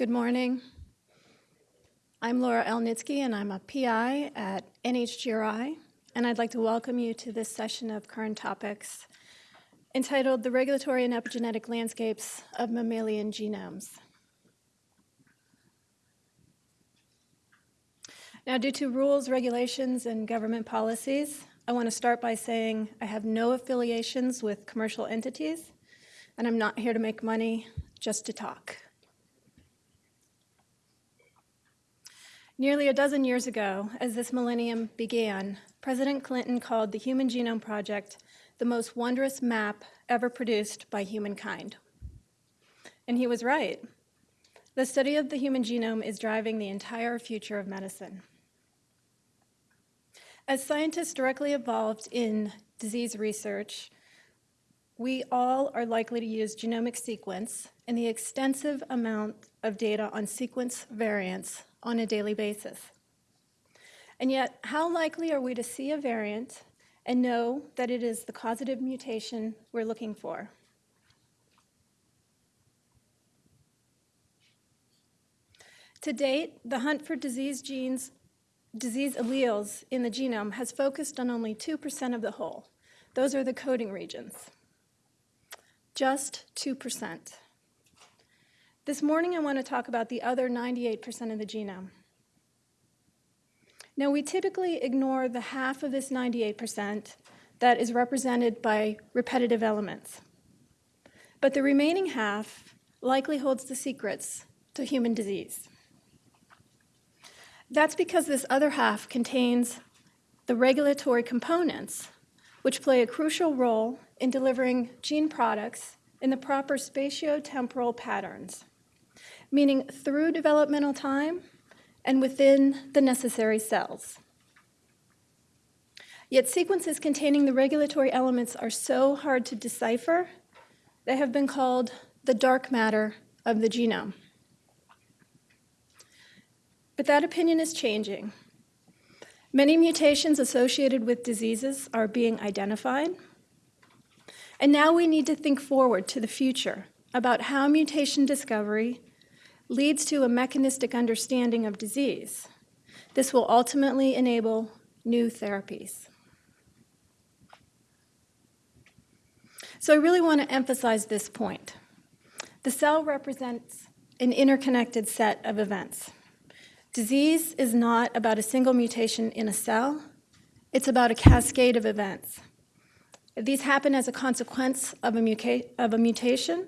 Good morning. I'm Laura Elnitski, and I'm a PI at NHGRI, and I'd like to welcome you to this session of current topics entitled The Regulatory and Epigenetic Landscapes of Mammalian Genomes. Now, due to rules, regulations, and government policies, I want to start by saying I have no affiliations with commercial entities, and I'm not here to make money, just to talk. Nearly a dozen years ago, as this millennium began, President Clinton called the Human Genome Project the most wondrous map ever produced by humankind. And he was right. The study of the human genome is driving the entire future of medicine. As scientists directly involved in disease research, we all are likely to use genomic sequence and the extensive amount of data on sequence variants on a daily basis. And yet, how likely are we to see a variant and know that it is the causative mutation we're looking for? To date, the hunt for disease genes, disease alleles in the genome has focused on only 2% of the whole. Those are the coding regions. Just 2%. This morning, I want to talk about the other 98% of the genome. Now, we typically ignore the half of this 98% that is represented by repetitive elements. But the remaining half likely holds the secrets to human disease. That's because this other half contains the regulatory components, which play a crucial role in delivering gene products in the proper spatiotemporal patterns meaning through developmental time and within the necessary cells. Yet sequences containing the regulatory elements are so hard to decipher, they have been called the dark matter of the genome. But that opinion is changing. Many mutations associated with diseases are being identified. And now we need to think forward to the future about how mutation discovery leads to a mechanistic understanding of disease. This will ultimately enable new therapies. So I really want to emphasize this point. The cell represents an interconnected set of events. Disease is not about a single mutation in a cell, it's about a cascade of events. These happen as a consequence of a, of a mutation,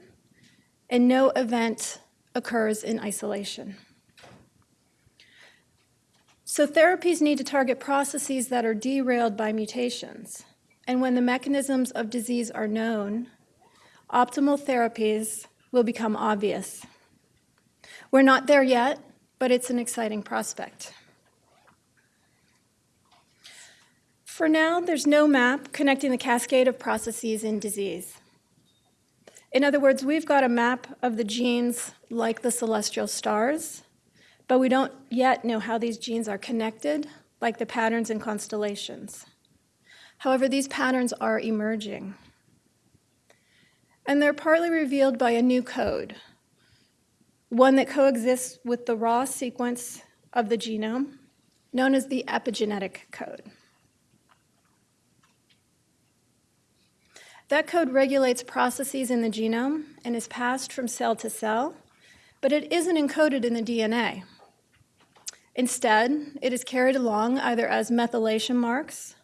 and no event occurs in isolation. So therapies need to target processes that are derailed by mutations. And when the mechanisms of disease are known, optimal therapies will become obvious. We're not there yet, but it's an exciting prospect. For now, there's no map connecting the cascade of processes in disease. In other words, we've got a map of the genes like the celestial stars, but we don't yet know how these genes are connected, like the patterns in constellations. However, these patterns are emerging. And they're partly revealed by a new code, one that coexists with the raw sequence of the genome, known as the epigenetic code. That code regulates processes in the genome and is passed from cell to cell, but it isn't encoded in the DNA. Instead, it is carried along either as methylation marks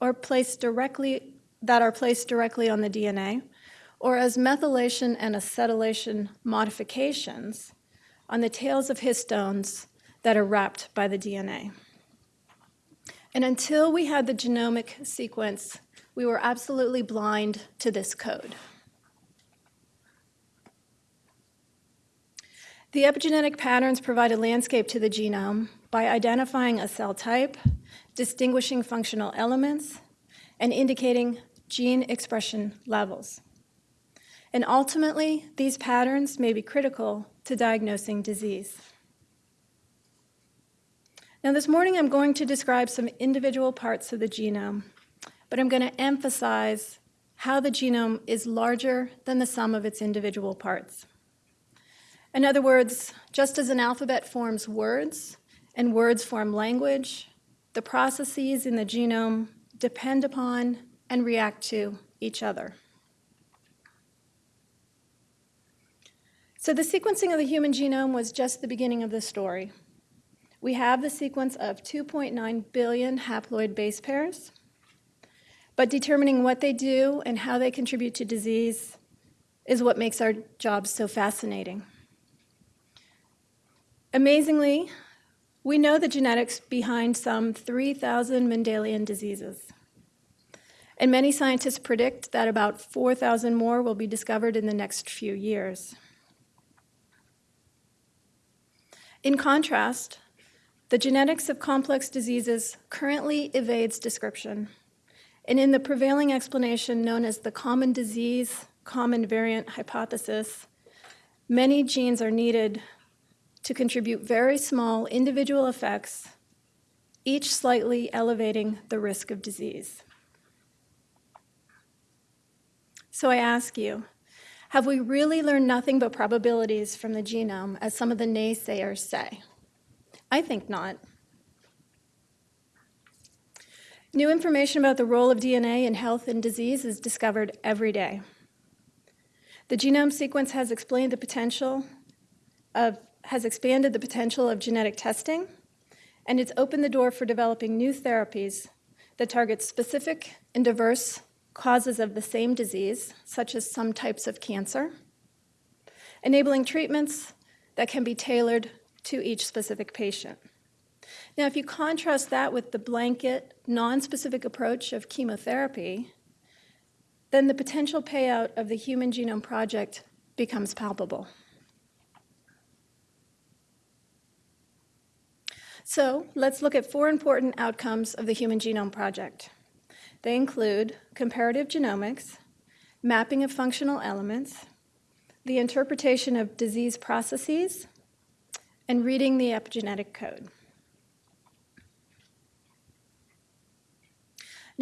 or placed directly that are placed directly on the DNA, or as methylation and acetylation modifications on the tails of histones that are wrapped by the DNA. And until we had the genomic sequence we were absolutely blind to this code. The epigenetic patterns provide a landscape to the genome by identifying a cell type, distinguishing functional elements, and indicating gene expression levels. And ultimately, these patterns may be critical to diagnosing disease. Now this morning I'm going to describe some individual parts of the genome but I'm going to emphasize how the genome is larger than the sum of its individual parts. In other words, just as an alphabet forms words and words form language, the processes in the genome depend upon and react to each other. So the sequencing of the human genome was just the beginning of the story. We have the sequence of 2.9 billion haploid base pairs, but determining what they do and how they contribute to disease is what makes our jobs so fascinating. Amazingly, we know the genetics behind some 3,000 Mendelian diseases. And many scientists predict that about 4,000 more will be discovered in the next few years. In contrast, the genetics of complex diseases currently evades description. And in the prevailing explanation known as the common disease, common variant hypothesis, many genes are needed to contribute very small individual effects, each slightly elevating the risk of disease. So I ask you, have we really learned nothing but probabilities from the genome, as some of the naysayers say? I think not. New information about the role of DNA in health and disease is discovered every day. The genome sequence has explained the potential of, has expanded the potential of genetic testing, and it's opened the door for developing new therapies that target specific and diverse causes of the same disease, such as some types of cancer, enabling treatments that can be tailored to each specific patient. Now, if you contrast that with the blanket, non-specific approach of chemotherapy, then the potential payout of the Human Genome Project becomes palpable. So let's look at four important outcomes of the Human Genome Project. They include comparative genomics, mapping of functional elements, the interpretation of disease processes, and reading the epigenetic code.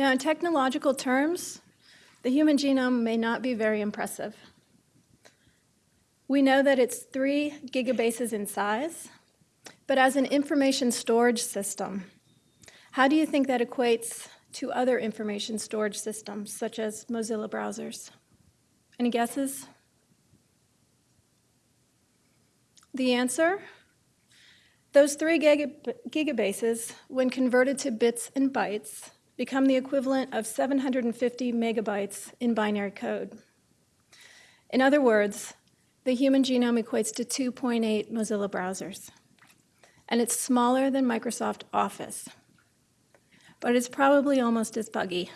Now, in technological terms, the human genome may not be very impressive. We know that it's three gigabases in size, but as an information storage system, how do you think that equates to other information storage systems, such as Mozilla browsers? Any guesses? The answer? Those three gigabases, when converted to bits and bytes, become the equivalent of 750 megabytes in binary code. In other words, the human genome equates to 2.8 Mozilla browsers, and it's smaller than Microsoft Office but it's probably almost as buggy.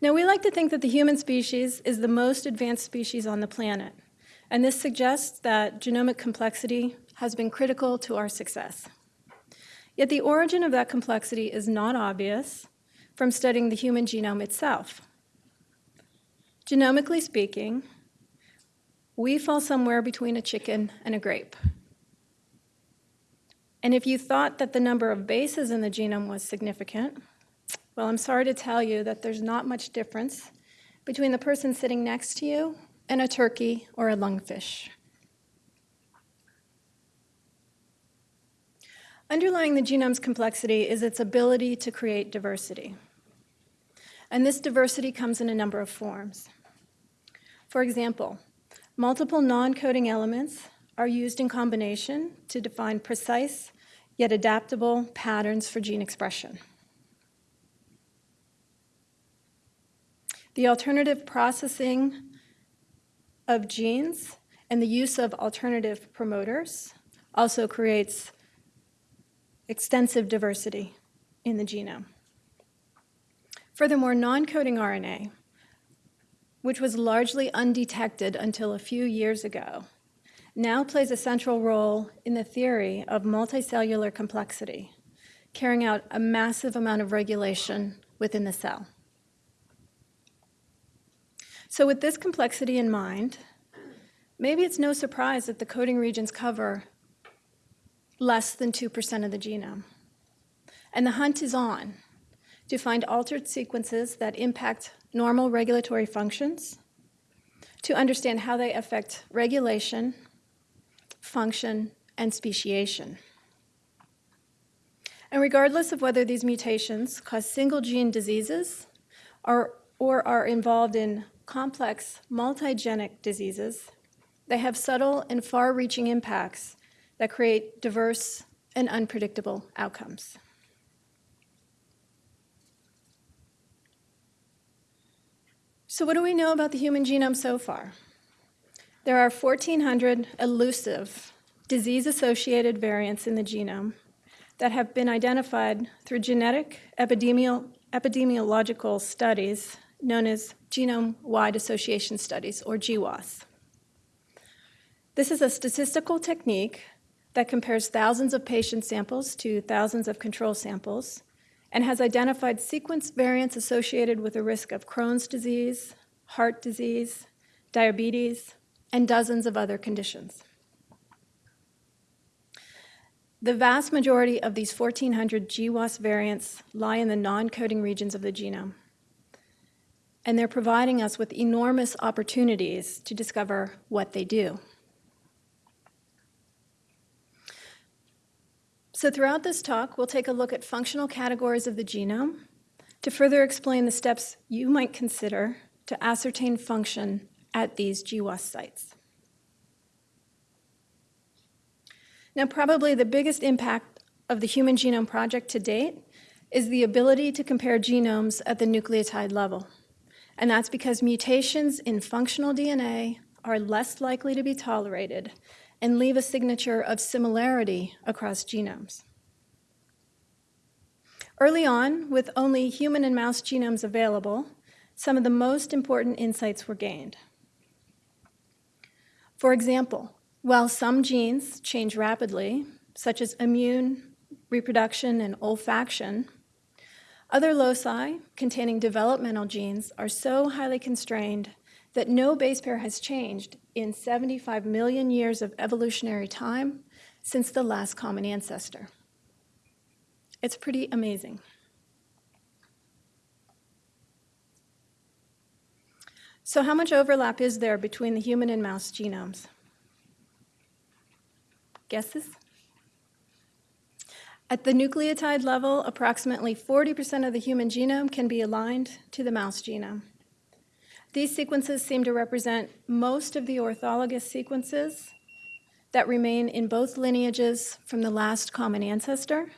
Now, we like to think that the human species is the most advanced species on the planet, and this suggests that genomic complexity has been critical to our success. Yet the origin of that complexity is not obvious from studying the human genome itself. Genomically speaking, we fall somewhere between a chicken and a grape. And if you thought that the number of bases in the genome was significant, well, I'm sorry to tell you that there's not much difference between the person sitting next to you and a turkey or a lungfish. Underlying the genome's complexity is its ability to create diversity. And this diversity comes in a number of forms. For example, multiple non-coding elements are used in combination to define precise yet adaptable patterns for gene expression. The alternative processing of genes and the use of alternative promoters also creates extensive diversity in the genome. Furthermore, non-coding RNA, which was largely undetected until a few years ago, now plays a central role in the theory of multicellular complexity, carrying out a massive amount of regulation within the cell. So with this complexity in mind, maybe it's no surprise that the coding regions cover less than 2% of the genome. And the hunt is on to find altered sequences that impact normal regulatory functions, to understand how they affect regulation, function, and speciation. And regardless of whether these mutations cause single gene diseases or, or are involved in complex multigenic diseases, they have subtle and far-reaching impacts that create diverse and unpredictable outcomes. So what do we know about the human genome so far? There are 1,400 elusive disease-associated variants in the genome that have been identified through genetic epidemiol epidemiological studies known as genome-wide association studies, or GWAS. This is a statistical technique that compares thousands of patient samples to thousands of control samples and has identified sequence variants associated with the risk of Crohn's disease, heart disease, diabetes, and dozens of other conditions. The vast majority of these 1,400 GWAS variants lie in the non-coding regions of the genome, and they're providing us with enormous opportunities to discover what they do. So throughout this talk, we'll take a look at functional categories of the genome to further explain the steps you might consider to ascertain function at these GWAS sites. Now, probably the biggest impact of the Human Genome Project to date is the ability to compare genomes at the nucleotide level. And that's because mutations in functional DNA are less likely to be tolerated and leave a signature of similarity across genomes. Early on, with only human and mouse genomes available, some of the most important insights were gained. For example, while some genes change rapidly, such as immune, reproduction, and olfaction, other loci containing developmental genes are so highly constrained that no base pair has changed in 75 million years of evolutionary time since the last common ancestor. It's pretty amazing. So how much overlap is there between the human and mouse genomes? Guesses? At the nucleotide level, approximately 40% of the human genome can be aligned to the mouse genome. These sequences seem to represent most of the orthologous sequences that remain in both lineages from the last common ancestor,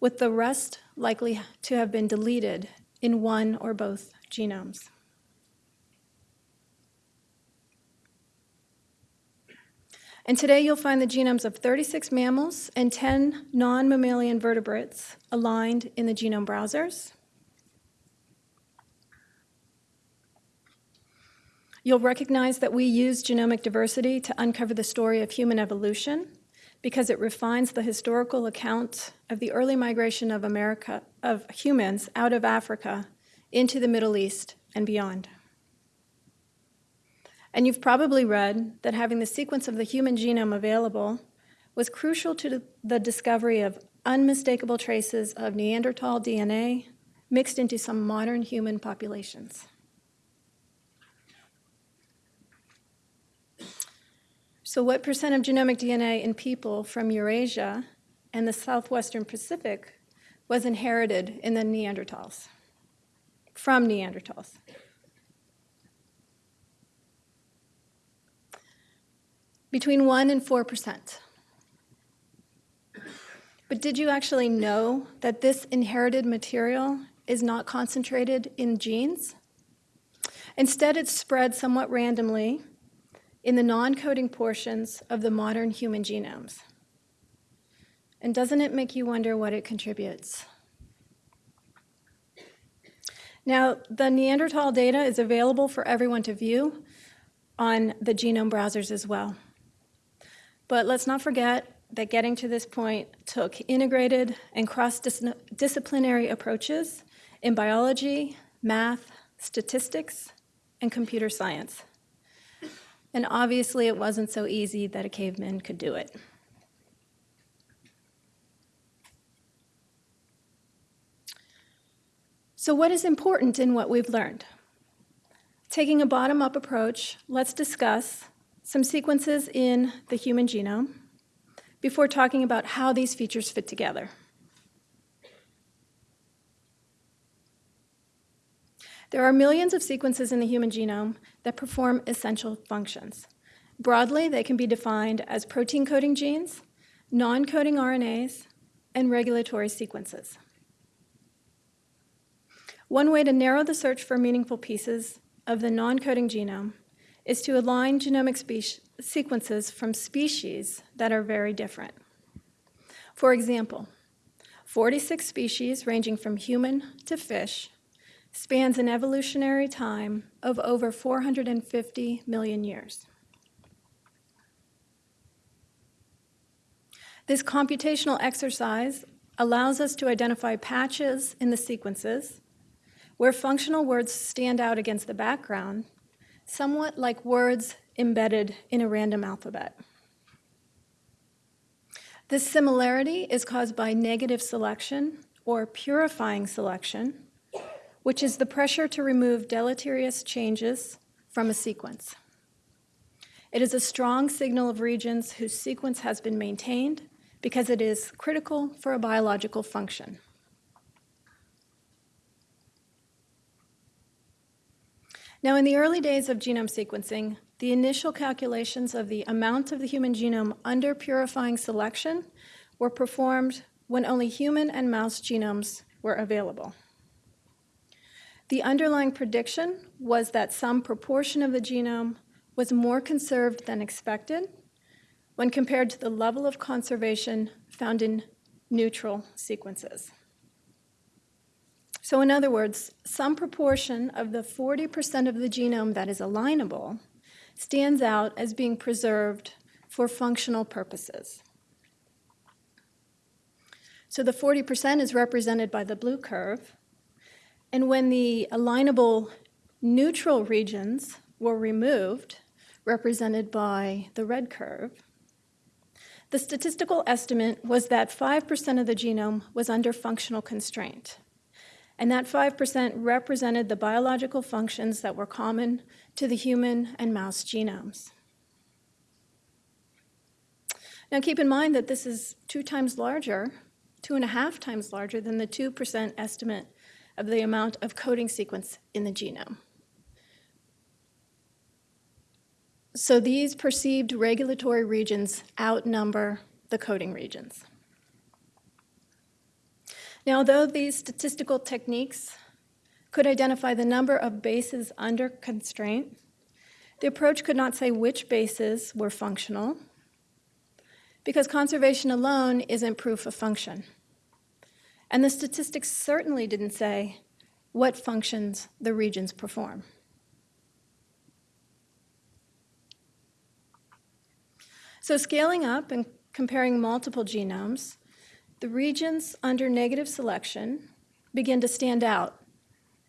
with the rest likely to have been deleted in one or both genomes. And today you'll find the genomes of 36 mammals and 10 non-mammalian vertebrates aligned in the genome browsers. You'll recognize that we use genomic diversity to uncover the story of human evolution because it refines the historical account of the early migration of America, of humans out of Africa into the Middle East and beyond. And you've probably read that having the sequence of the human genome available was crucial to the discovery of unmistakable traces of Neanderthal DNA mixed into some modern human populations. So what percent of genomic DNA in people from Eurasia and the southwestern Pacific was inherited in the Neanderthals, from Neanderthals? Between 1 and 4%. But did you actually know that this inherited material is not concentrated in genes? Instead, it's spread somewhat randomly in the non-coding portions of the modern human genomes. And doesn't it make you wonder what it contributes? Now, the Neanderthal data is available for everyone to view on the genome browsers as well. But let's not forget that getting to this point took integrated and cross-disciplinary approaches in biology, math, statistics, and computer science. And obviously it wasn't so easy that a caveman could do it. So what is important in what we've learned? Taking a bottom-up approach, let's discuss some sequences in the human genome before talking about how these features fit together. There are millions of sequences in the human genome that perform essential functions. Broadly, they can be defined as protein coding genes, non-coding RNAs, and regulatory sequences. One way to narrow the search for meaningful pieces of the non-coding genome is to align genomic sequences from species that are very different. For example, 46 species ranging from human to fish spans an evolutionary time of over 450 million years. This computational exercise allows us to identify patches in the sequences where functional words stand out against the background, somewhat like words embedded in a random alphabet. This similarity is caused by negative selection or purifying selection, which is the pressure to remove deleterious changes from a sequence. It is a strong signal of regions whose sequence has been maintained because it is critical for a biological function. Now, in the early days of genome sequencing, the initial calculations of the amount of the human genome under purifying selection were performed when only human and mouse genomes were available. The underlying prediction was that some proportion of the genome was more conserved than expected when compared to the level of conservation found in neutral sequences. So in other words, some proportion of the 40% of the genome that is alignable stands out as being preserved for functional purposes. So the 40% is represented by the blue curve. And when the alignable neutral regions were removed, represented by the red curve, the statistical estimate was that 5% of the genome was under functional constraint and that 5% represented the biological functions that were common to the human and mouse genomes. Now keep in mind that this is two times larger, two and a half times larger than the 2% estimate of the amount of coding sequence in the genome. So these perceived regulatory regions outnumber the coding regions. Now, although these statistical techniques could identify the number of bases under constraint, the approach could not say which bases were functional because conservation alone isn't proof of function. And the statistics certainly didn't say what functions the regions perform. So scaling up and comparing multiple genomes the regions under negative selection begin to stand out,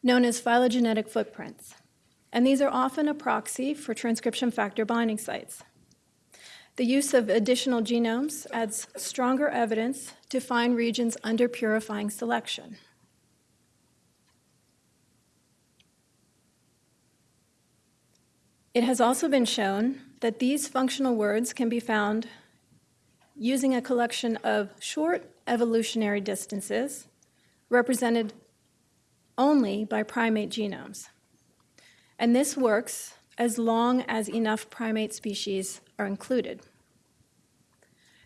known as phylogenetic footprints. And these are often a proxy for transcription factor binding sites. The use of additional genomes adds stronger evidence to find regions under purifying selection. It has also been shown that these functional words can be found using a collection of short evolutionary distances represented only by primate genomes. And this works as long as enough primate species are included.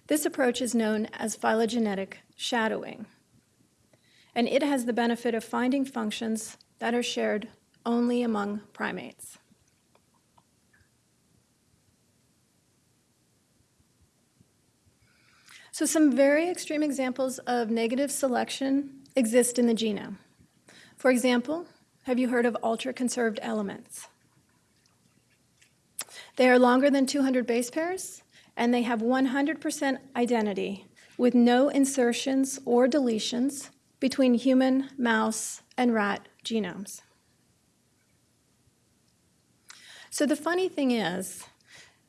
This approach is known as phylogenetic shadowing, and it has the benefit of finding functions that are shared only among primates. So some very extreme examples of negative selection exist in the genome. For example, have you heard of ultra-conserved elements? They are longer than 200 base pairs, and they have 100% identity with no insertions or deletions between human, mouse, and rat genomes. So the funny thing is,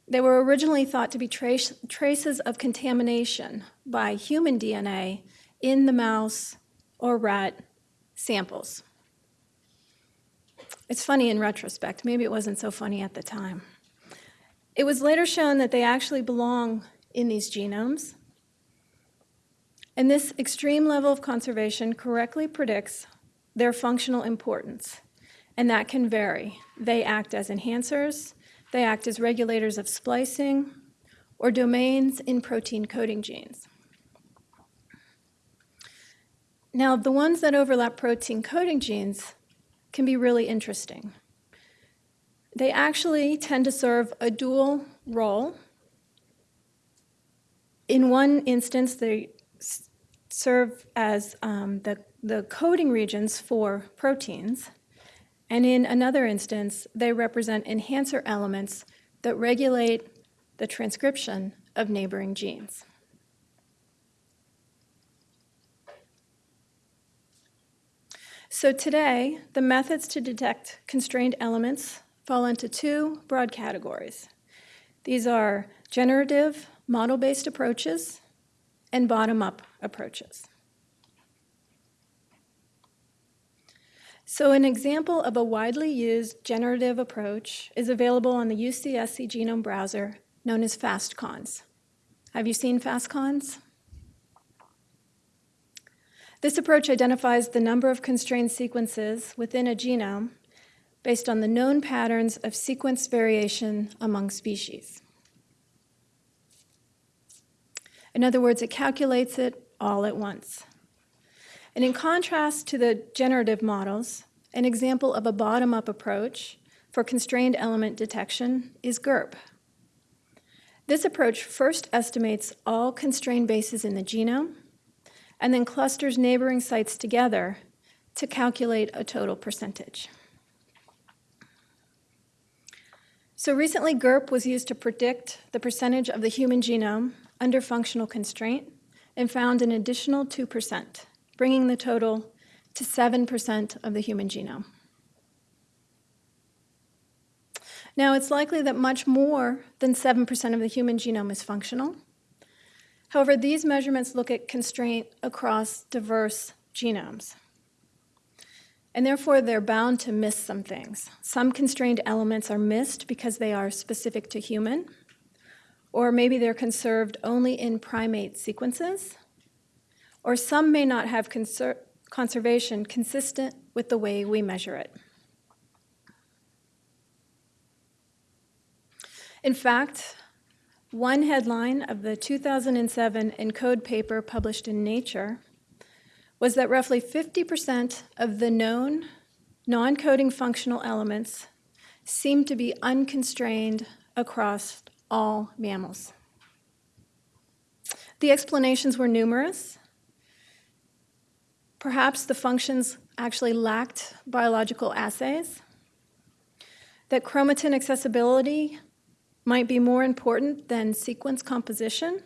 they were originally thought to be trace, traces of contamination by human DNA in the mouse or rat samples. It's funny in retrospect. Maybe it wasn't so funny at the time. It was later shown that they actually belong in these genomes. And this extreme level of conservation correctly predicts their functional importance, and that can vary. They act as enhancers, they act as regulators of splicing, or domains in protein coding genes. Now, the ones that overlap protein coding genes can be really interesting. They actually tend to serve a dual role. In one instance, they serve as um, the, the coding regions for proteins, and in another instance, they represent enhancer elements that regulate the transcription of neighboring genes. So today, the methods to detect constrained elements fall into two broad categories. These are generative model-based approaches and bottom-up approaches. So an example of a widely used generative approach is available on the UCSC genome browser known as phastCons. Have you seen phastCons? This approach identifies the number of constrained sequences within a genome based on the known patterns of sequence variation among species. In other words, it calculates it all at once. And in contrast to the generative models, an example of a bottom-up approach for constrained element detection is GERP. This approach first estimates all constrained bases in the genome and then clusters neighboring sites together to calculate a total percentage. So recently, GERP was used to predict the percentage of the human genome under functional constraint and found an additional 2%, bringing the total to 7% of the human genome. Now, it's likely that much more than 7% of the human genome is functional. However, these measurements look at constraint across diverse genomes and therefore they're bound to miss some things. Some constrained elements are missed because they are specific to human, or maybe they're conserved only in primate sequences, or some may not have conser conservation consistent with the way we measure it. In fact, one headline of the 2007 ENCODE paper published in Nature was that roughly 50% of the known non-coding functional elements seem to be unconstrained across all mammals. The explanations were numerous. Perhaps the functions actually lacked biological assays, that chromatin accessibility might be more important than sequence composition,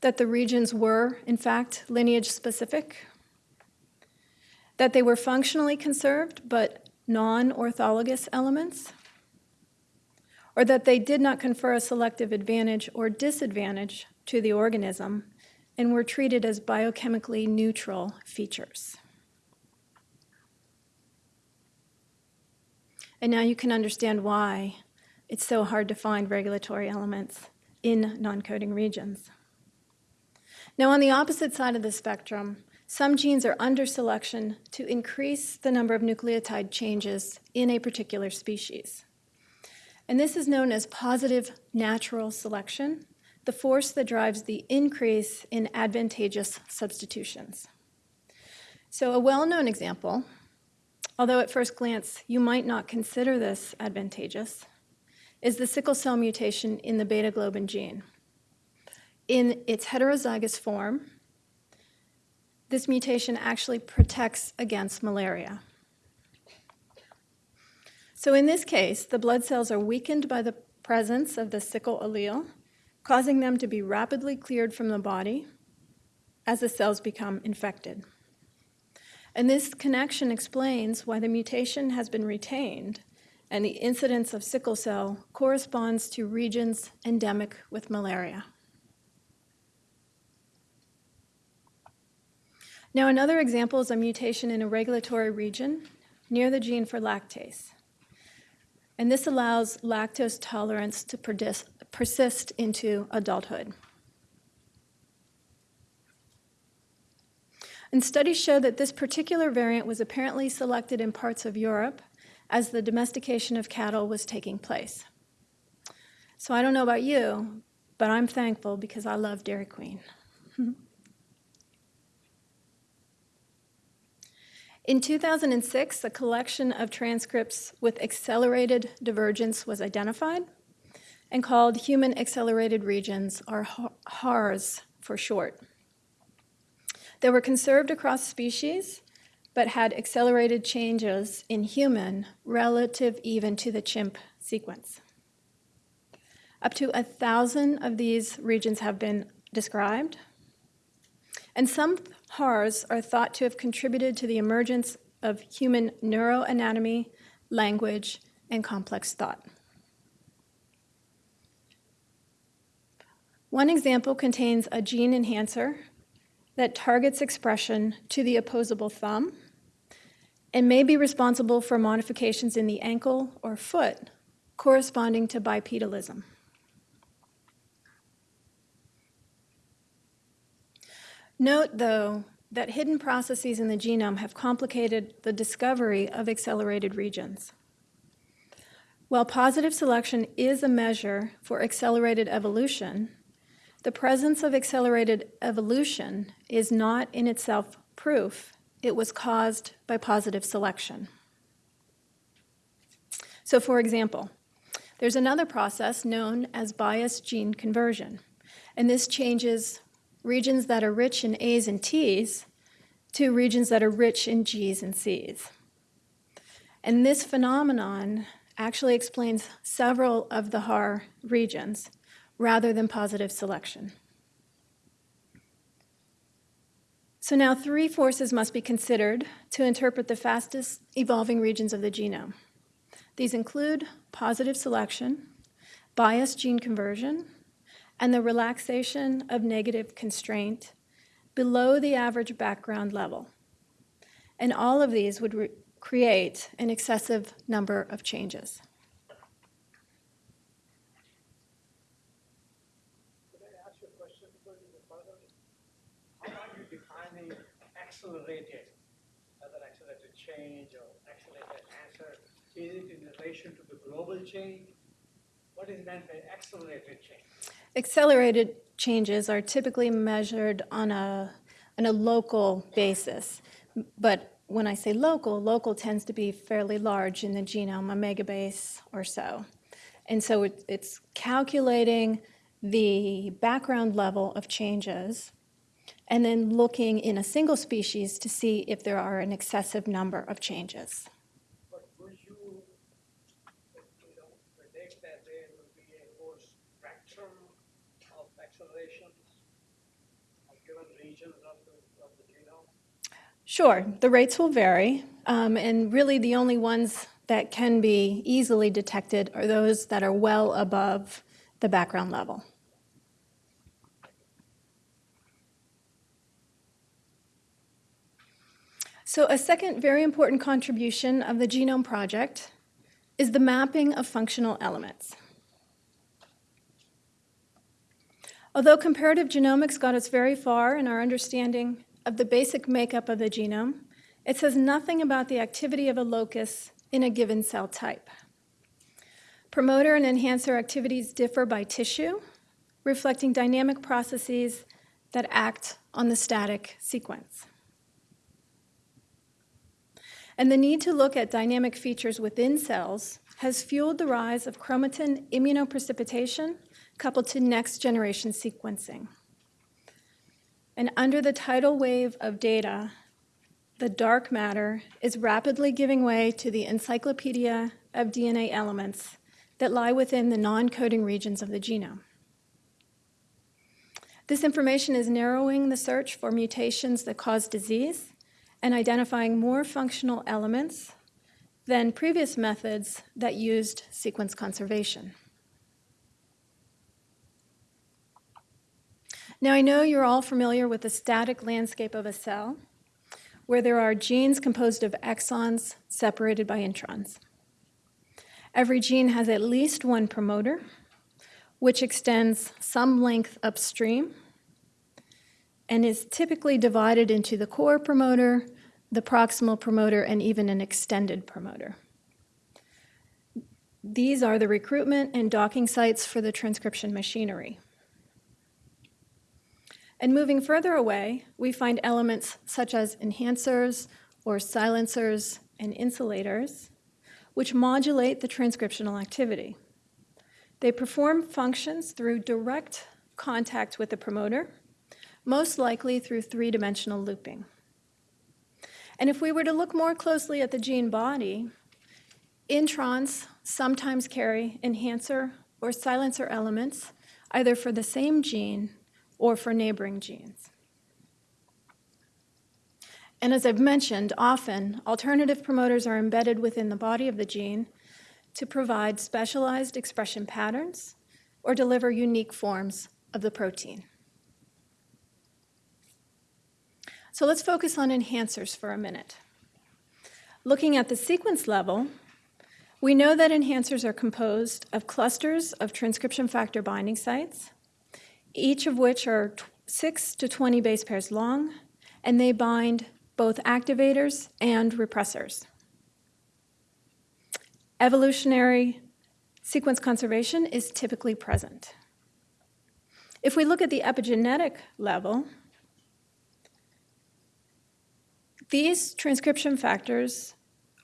that the regions were, in fact, lineage specific, that they were functionally conserved but non-orthologous elements, or that they did not confer a selective advantage or disadvantage to the organism and were treated as biochemically neutral features. And now you can understand why it's so hard to find regulatory elements in non-coding regions. Now, on the opposite side of the spectrum, some genes are under selection to increase the number of nucleotide changes in a particular species. And this is known as positive natural selection, the force that drives the increase in advantageous substitutions. So a well-known example, although at first glance you might not consider this advantageous, is the sickle cell mutation in the beta globin gene in its heterozygous form, this mutation actually protects against malaria. So in this case, the blood cells are weakened by the presence of the sickle allele, causing them to be rapidly cleared from the body as the cells become infected. And this connection explains why the mutation has been retained and the incidence of sickle cell corresponds to regions endemic with malaria. Now, another example is a mutation in a regulatory region near the gene for lactase. And this allows lactose tolerance to persist into adulthood. And studies show that this particular variant was apparently selected in parts of Europe as the domestication of cattle was taking place. So I don't know about you, but I'm thankful because I love Dairy Queen. In 2006, a collection of transcripts with accelerated divergence was identified and called Human Accelerated Regions, or HARS for short. They were conserved across species, but had accelerated changes in human relative even to the chimp sequence. Up to a thousand of these regions have been described, and some HARs are thought to have contributed to the emergence of human neuroanatomy, language, and complex thought. One example contains a gene enhancer that targets expression to the opposable thumb and may be responsible for modifications in the ankle or foot corresponding to bipedalism. Note, though, that hidden processes in the genome have complicated the discovery of accelerated regions. While positive selection is a measure for accelerated evolution, the presence of accelerated evolution is not in itself proof it was caused by positive selection. So for example, there's another process known as bias gene conversion, and this changes regions that are rich in A's and T's to regions that are rich in G's and C's. And this phenomenon actually explains several of the HAR regions, rather than positive selection. So now three forces must be considered to interpret the fastest evolving regions of the genome. These include positive selection, biased gene conversion, and the relaxation of negative constraint below the average background level. And all of these would create an excessive number of changes. Accelerated, whether accelerated change or accelerated answer, is it in relation to the global change? What is meant by accelerated change? Accelerated changes are typically measured on a, on a local basis. But when I say local, local tends to be fairly large in the genome, a megabase or so. And so it, it's calculating the background level of changes and then looking in a single species to see if there are an excessive number of changes. But would you, you know, predict that there will be a whole spectrum of accelerations of given regions of the, of the genome? Sure, the rates will vary, um, and really the only ones that can be easily detected are those that are well above the background level. So a second very important contribution of the Genome Project is the mapping of functional elements. Although comparative genomics got us very far in our understanding of the basic makeup of the genome, it says nothing about the activity of a locus in a given cell type. Promoter and enhancer activities differ by tissue, reflecting dynamic processes that act on the static sequence. And the need to look at dynamic features within cells has fueled the rise of chromatin immunoprecipitation coupled to next generation sequencing. And under the tidal wave of data, the dark matter is rapidly giving way to the encyclopedia of DNA elements that lie within the non-coding regions of the genome. This information is narrowing the search for mutations that cause disease and identifying more functional elements than previous methods that used sequence conservation. Now I know you're all familiar with the static landscape of a cell, where there are genes composed of exons separated by introns. Every gene has at least one promoter, which extends some length upstream and is typically divided into the core promoter, the proximal promoter, and even an extended promoter. These are the recruitment and docking sites for the transcription machinery. And moving further away, we find elements such as enhancers or silencers and insulators, which modulate the transcriptional activity. They perform functions through direct contact with the promoter, most likely through three-dimensional looping. And if we were to look more closely at the gene body, introns sometimes carry enhancer or silencer elements, either for the same gene or for neighboring genes. And as I've mentioned, often alternative promoters are embedded within the body of the gene to provide specialized expression patterns or deliver unique forms of the protein. So let's focus on enhancers for a minute. Looking at the sequence level, we know that enhancers are composed of clusters of transcription factor binding sites, each of which are 6 to 20 base pairs long, and they bind both activators and repressors. Evolutionary sequence conservation is typically present. If we look at the epigenetic level, these transcription factors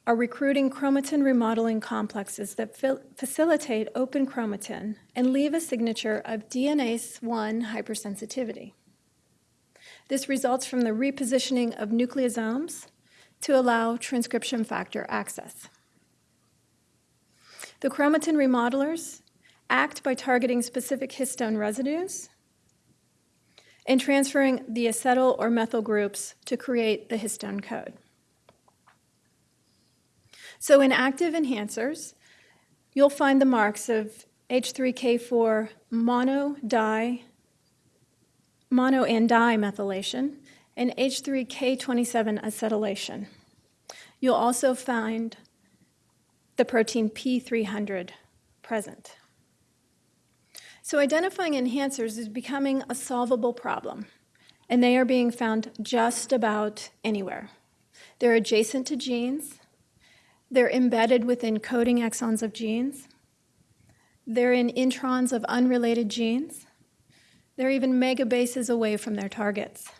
are recruiting chromatin remodeling complexes that facilitate open chromatin and leave a signature of DNase 1 hypersensitivity. This results from the repositioning of nucleosomes to allow transcription factor access. The chromatin remodelers act by targeting specific histone residues and transferring the acetyl or methyl groups to create the histone code. So in active enhancers, you'll find the marks of H3K4 mono di mono and dimethylation and H3K27 acetylation. You'll also find the protein P300 present. So identifying enhancers is becoming a solvable problem, and they are being found just about anywhere. They're adjacent to genes, they're embedded within coding exons of genes, they're in introns of unrelated genes, they're even megabases away from their targets.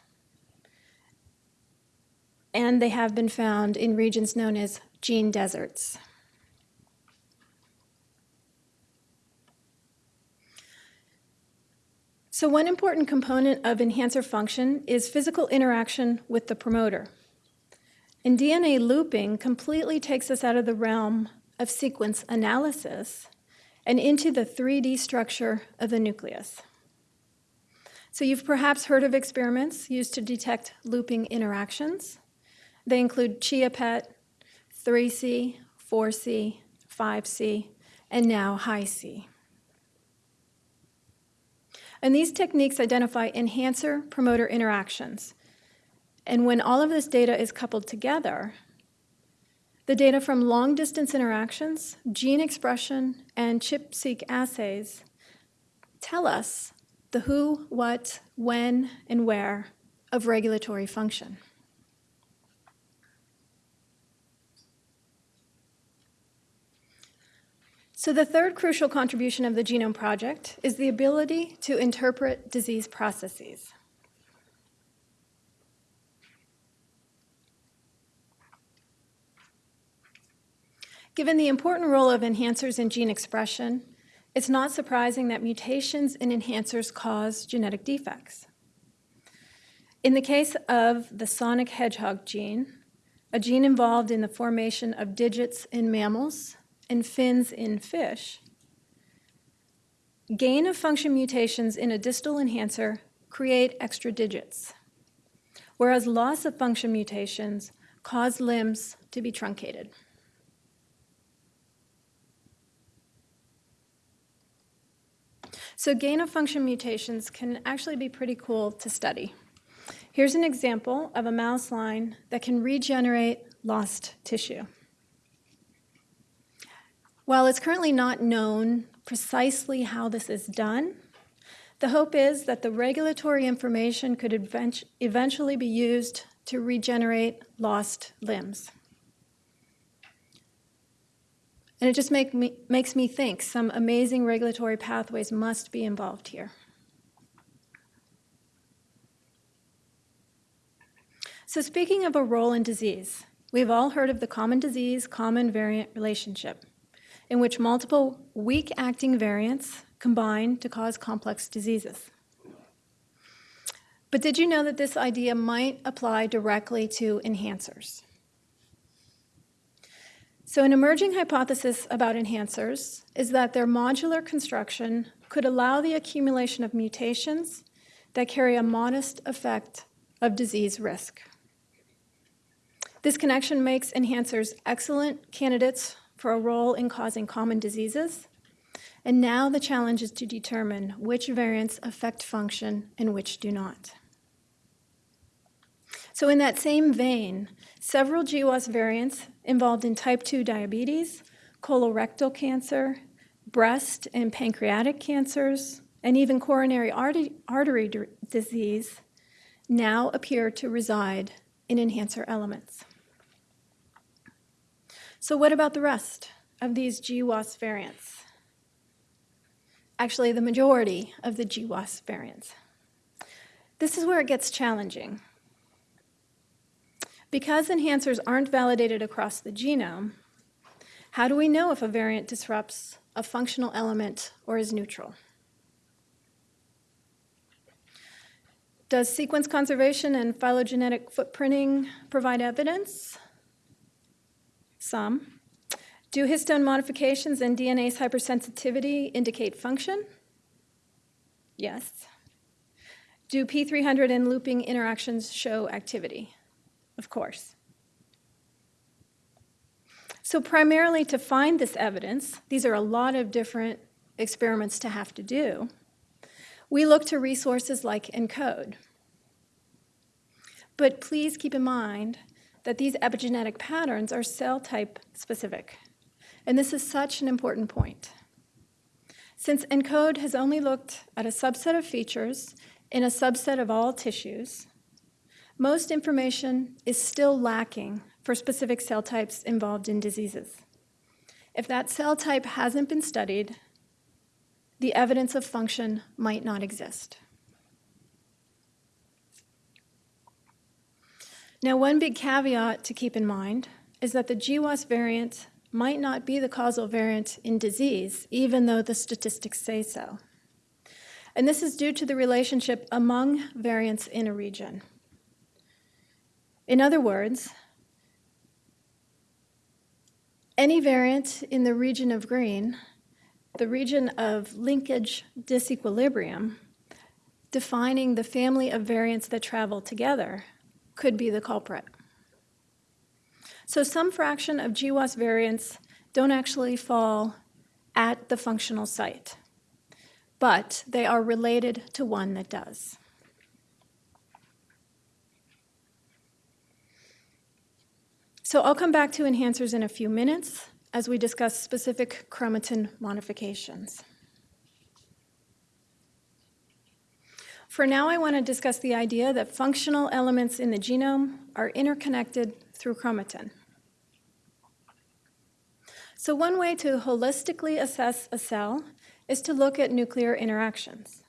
And they have been found in regions known as gene deserts. So one important component of enhancer function is physical interaction with the promoter. And DNA looping completely takes us out of the realm of sequence analysis and into the 3D structure of the nucleus. So you've perhaps heard of experiments used to detect looping interactions. They include ChIA-PET, 3C, 4C, 5C, and now Hi-C. And these techniques identify enhancer-promoter interactions. And when all of this data is coupled together, the data from long-distance interactions, gene expression, and ChIP-seq assays tell us the who, what, when, and where of regulatory function. So the third crucial contribution of the Genome Project is the ability to interpret disease processes. Given the important role of enhancers in gene expression, it's not surprising that mutations in enhancers cause genetic defects. In the case of the sonic hedgehog gene, a gene involved in the formation of digits in mammals and fins in fish, gain of function mutations in a distal enhancer create extra digits, whereas loss of function mutations cause limbs to be truncated. So gain of function mutations can actually be pretty cool to study. Here's an example of a mouse line that can regenerate lost tissue. While it's currently not known precisely how this is done, the hope is that the regulatory information could eventually be used to regenerate lost limbs. And it just make me, makes me think some amazing regulatory pathways must be involved here. So, speaking of a role in disease, we've all heard of the common disease common variant relationship, in which multiple weak acting variants combine to cause complex diseases. But did you know that this idea might apply directly to enhancers? So, an emerging hypothesis about enhancers is that their modular construction could allow the accumulation of mutations that carry a modest effect of disease risk. This connection makes enhancers excellent candidates for a role in causing common diseases. And now the challenge is to determine which variants affect function and which do not. So, in that same vein, several GWAS variants involved in type 2 diabetes, colorectal cancer, breast and pancreatic cancers, and even coronary artery, disease now appear to reside in enhancer elements. So, what about the rest of these GWAS variants? Actually, the majority of the GWAS variants. This is where it gets challenging. Because enhancers aren't validated across the genome, how do we know if a variant disrupts a functional element or is neutral? Does sequence conservation and phylogenetic footprinting provide evidence? Some. Do histone modifications and DNase hypersensitivity indicate function? Yes. Do P300 and looping interactions show activity? Of course. So, primarily to find this evidence, these are a lot of different experiments to have to do, we look to resources like ENCODE. But please keep in mind that these epigenetic patterns are cell type specific. And this is such an important point. Since ENCODE has only looked at a subset of features in a subset of all tissues, most information is still lacking for specific cell types involved in diseases. If that cell type hasn't been studied, the evidence of function might not exist. Now, one big caveat to keep in mind is that the GWAS variant might not be the causal variant in disease, even though the statistics say so. And this is due to the relationship among variants in a region. In other words, any variant in the region of green, the region of linkage disequilibrium, defining the family of variants that travel together, could be the culprit. So some fraction of GWAS variants don't actually fall at the functional site, but they are related to one that does. So I'll come back to enhancers in a few minutes as we discuss specific chromatin modifications. For now, I want to discuss the idea that functional elements in the genome are interconnected through chromatin. So one way to holistically assess a cell is to look at nuclear interactions.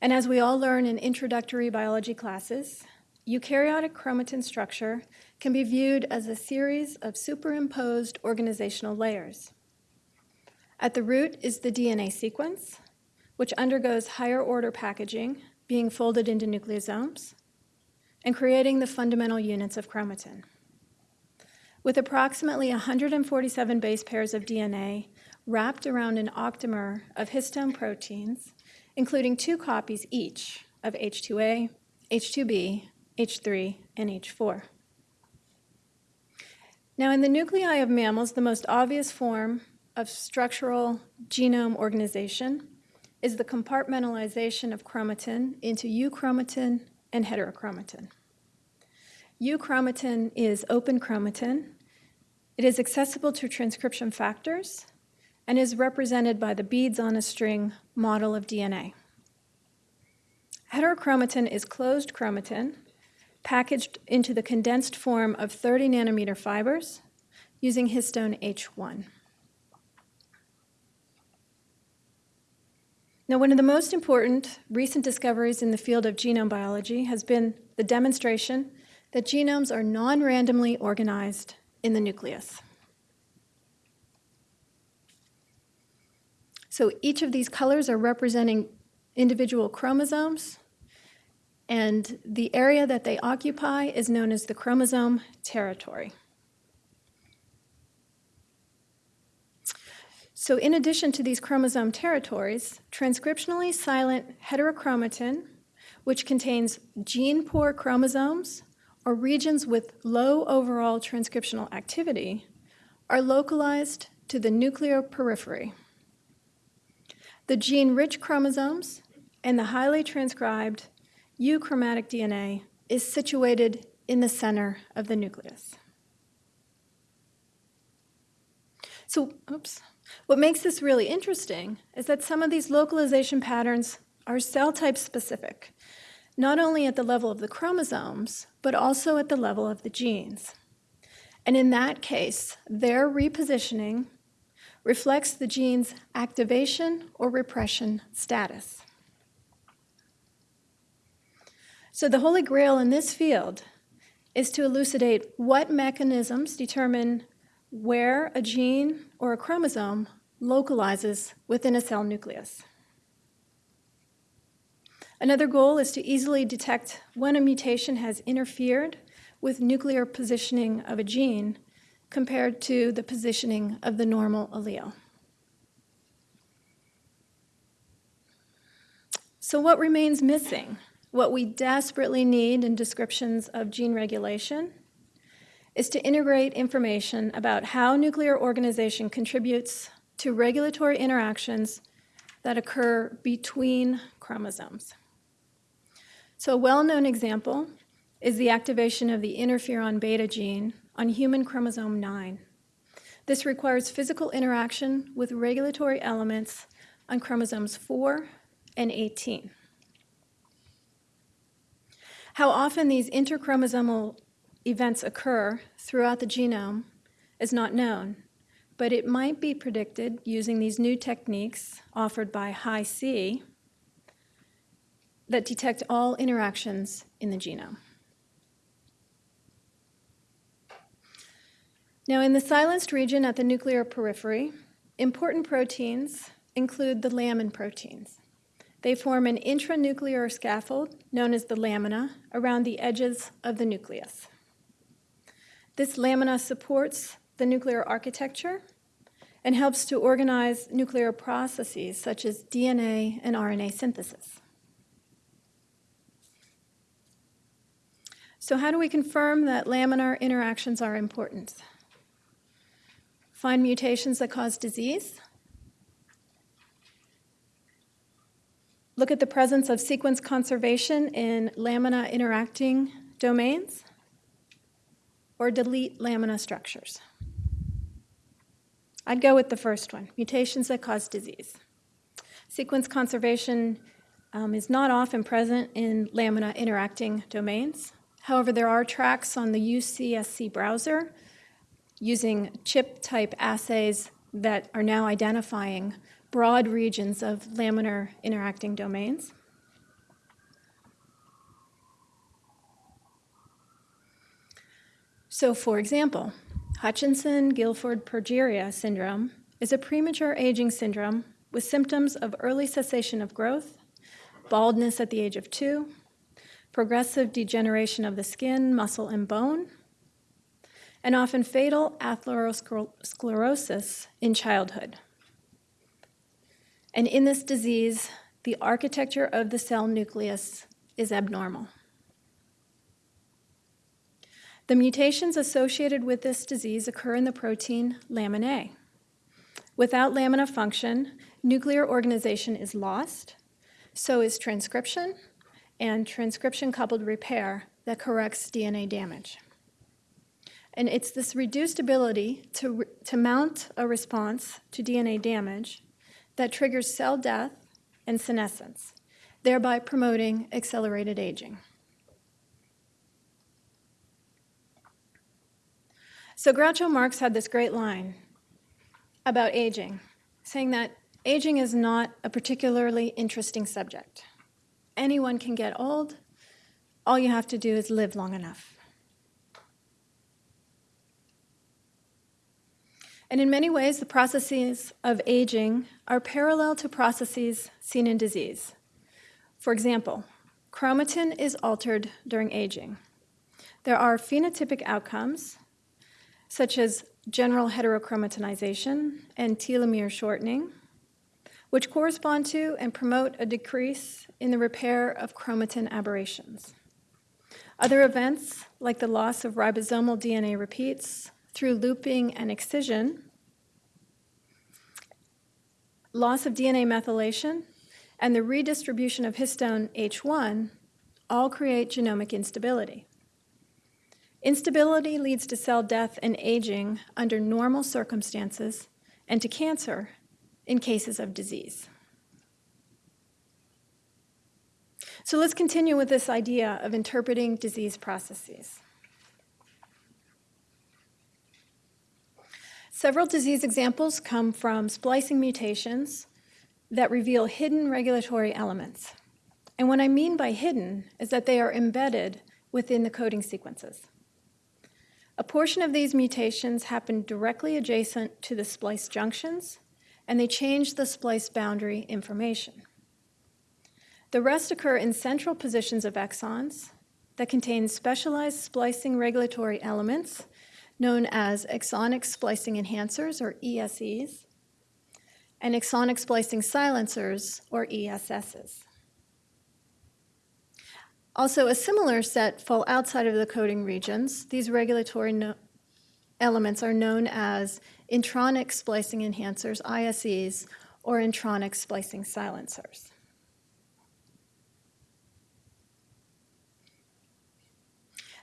And as we all learn in introductory biology classes, eukaryotic chromatin structure can be viewed as a series of superimposed organizational layers. At the root is the DNA sequence, which undergoes higher order packaging, being folded into nucleosomes, and creating the fundamental units of chromatin. With approximately 147 base pairs of DNA wrapped around an octamer of histone proteins, including two copies each of H2A, H2B, H3, and H4. Now, in the nuclei of mammals, the most obvious form of structural genome organization is the compartmentalization of chromatin into euchromatin and heterochromatin. Euchromatin is open chromatin. It is accessible to transcription factors and is represented by the beads on a string model of DNA. Heterochromatin is closed chromatin packaged into the condensed form of 30 nanometer fibers using histone H1. Now, one of the most important recent discoveries in the field of genome biology has been the demonstration that genomes are non-randomly organized in the nucleus. So each of these colors are representing individual chromosomes, and the area that they occupy is known as the chromosome territory. So in addition to these chromosome territories, transcriptionally silent heterochromatin, which contains gene-poor chromosomes or regions with low overall transcriptional activity, are localized to the nuclear periphery. The gene-rich chromosomes and the highly transcribed euchromatic DNA is situated in the center of the nucleus. So, oops. What makes this really interesting is that some of these localization patterns are cell type specific, not only at the level of the chromosomes, but also at the level of the genes. And in that case, their repositioning reflects the gene's activation or repression status. So the holy grail in this field is to elucidate what mechanisms determine where a gene or a chromosome localizes within a cell nucleus. Another goal is to easily detect when a mutation has interfered with nuclear positioning of a gene compared to the positioning of the normal allele. So what remains missing? What we desperately need in descriptions of gene regulation is to integrate information about how nuclear organization contributes to regulatory interactions that occur between chromosomes. So a well-known example is the activation of the interferon beta gene on human chromosome 9. This requires physical interaction with regulatory elements on chromosomes 4 and 18. How often these interchromosomal events occur throughout the genome is not known, but it might be predicted using these new techniques offered by Hi-C that detect all interactions in the genome. Now, in the silenced region at the nuclear periphery, important proteins include the lamin proteins. They form an intranuclear scaffold known as the lamina around the edges of the nucleus. This lamina supports the nuclear architecture and helps to organize nuclear processes such as DNA and RNA synthesis. So how do we confirm that laminar interactions are important? Find mutations that cause disease. Look at the presence of sequence conservation in lamina interacting domains or delete lamina structures? I'd go with the first one, mutations that cause disease. Sequence conservation um, is not often present in lamina interacting domains. However, there are tracks on the UCSC browser using chip-type assays that are now identifying broad regions of laminar interacting domains. So for example, Hutchinson-Gilford progeria syndrome is a premature aging syndrome with symptoms of early cessation of growth, baldness at the age of two, progressive degeneration of the skin, muscle, and bone, and often fatal atherosclerosis in childhood. And in this disease, the architecture of the cell nucleus is abnormal. The mutations associated with this disease occur in the protein lamin A. Without lamina function, nuclear organization is lost, so is transcription, and transcription-coupled repair that corrects DNA damage. And it's this reduced ability to, to mount a response to DNA damage that triggers cell death and senescence, thereby promoting accelerated aging. So Groucho Marx had this great line about aging, saying that aging is not a particularly interesting subject. Anyone can get old, all you have to do is live long enough. And in many ways, the processes of aging are parallel to processes seen in disease. For example, chromatin is altered during aging. There are phenotypic outcomes, such as general heterochromatinization and telomere shortening, which correspond to and promote a decrease in the repair of chromatin aberrations. Other events, like the loss of ribosomal DNA repeats through looping and excision, loss of DNA methylation, and the redistribution of histone H1 all create genomic instability. Instability leads to cell death and aging under normal circumstances and to cancer in cases of disease. So let's continue with this idea of interpreting disease processes. Several disease examples come from splicing mutations that reveal hidden regulatory elements. And what I mean by hidden is that they are embedded within the coding sequences. A portion of these mutations happen directly adjacent to the splice junctions, and they change the splice boundary information. The rest occur in central positions of exons that contain specialized splicing regulatory elements known as exonic splicing enhancers, or ESEs, and exonic splicing silencers, or ESSs. Also, a similar set fall outside of the coding regions. These regulatory no elements are known as intronic splicing enhancers, ISEs, or intronic splicing silencers.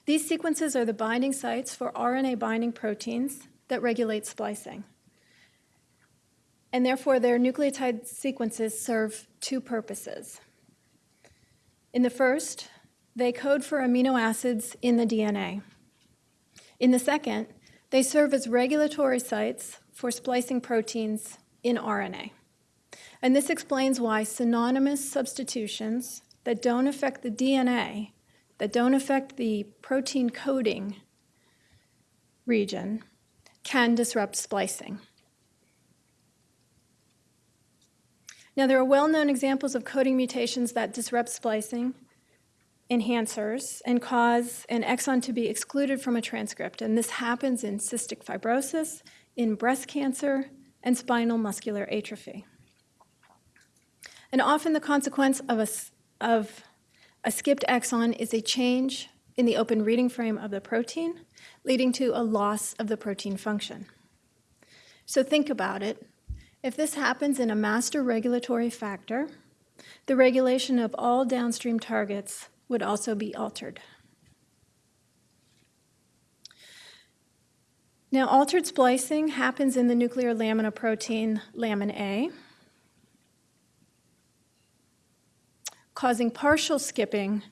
These sequences are the binding sites for RNA binding proteins that regulate splicing. And therefore, their nucleotide sequences serve two purposes. In the first, they code for amino acids in the DNA. In the second, they serve as regulatory sites for splicing proteins in RNA. And this explains why synonymous substitutions that don't affect the DNA, that don't affect the protein coding region, can disrupt splicing. Now, there are well known examples of coding mutations that disrupt splicing enhancers and cause an exon to be excluded from a transcript. And this happens in cystic fibrosis, in breast cancer, and spinal muscular atrophy. And often the consequence of a, of a skipped exon is a change in the open reading frame of the protein, leading to a loss of the protein function. So think about it. If this happens in a master regulatory factor, the regulation of all downstream targets would also be altered. Now, altered splicing happens in the nuclear lamina protein lamin A, causing partial skipping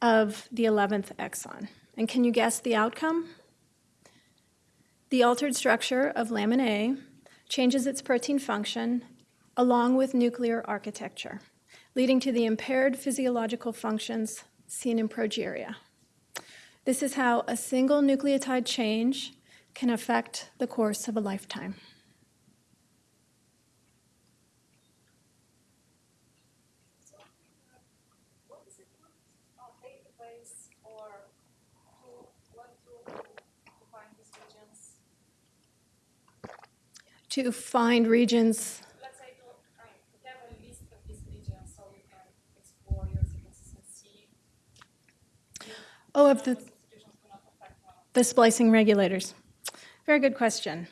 of the 11th exon. And can you guess the outcome? The altered structure of lamin A changes its protein function along with nuclear architecture, leading to the impaired physiological functions seen in progeria. This is how a single nucleotide change can affect the course of a lifetime. to find regions. Let's say to um, have a list of these regions so we can explore your sequences find regions Oh, of the, substitutions do not affect one. the splicing regulators. Very good question.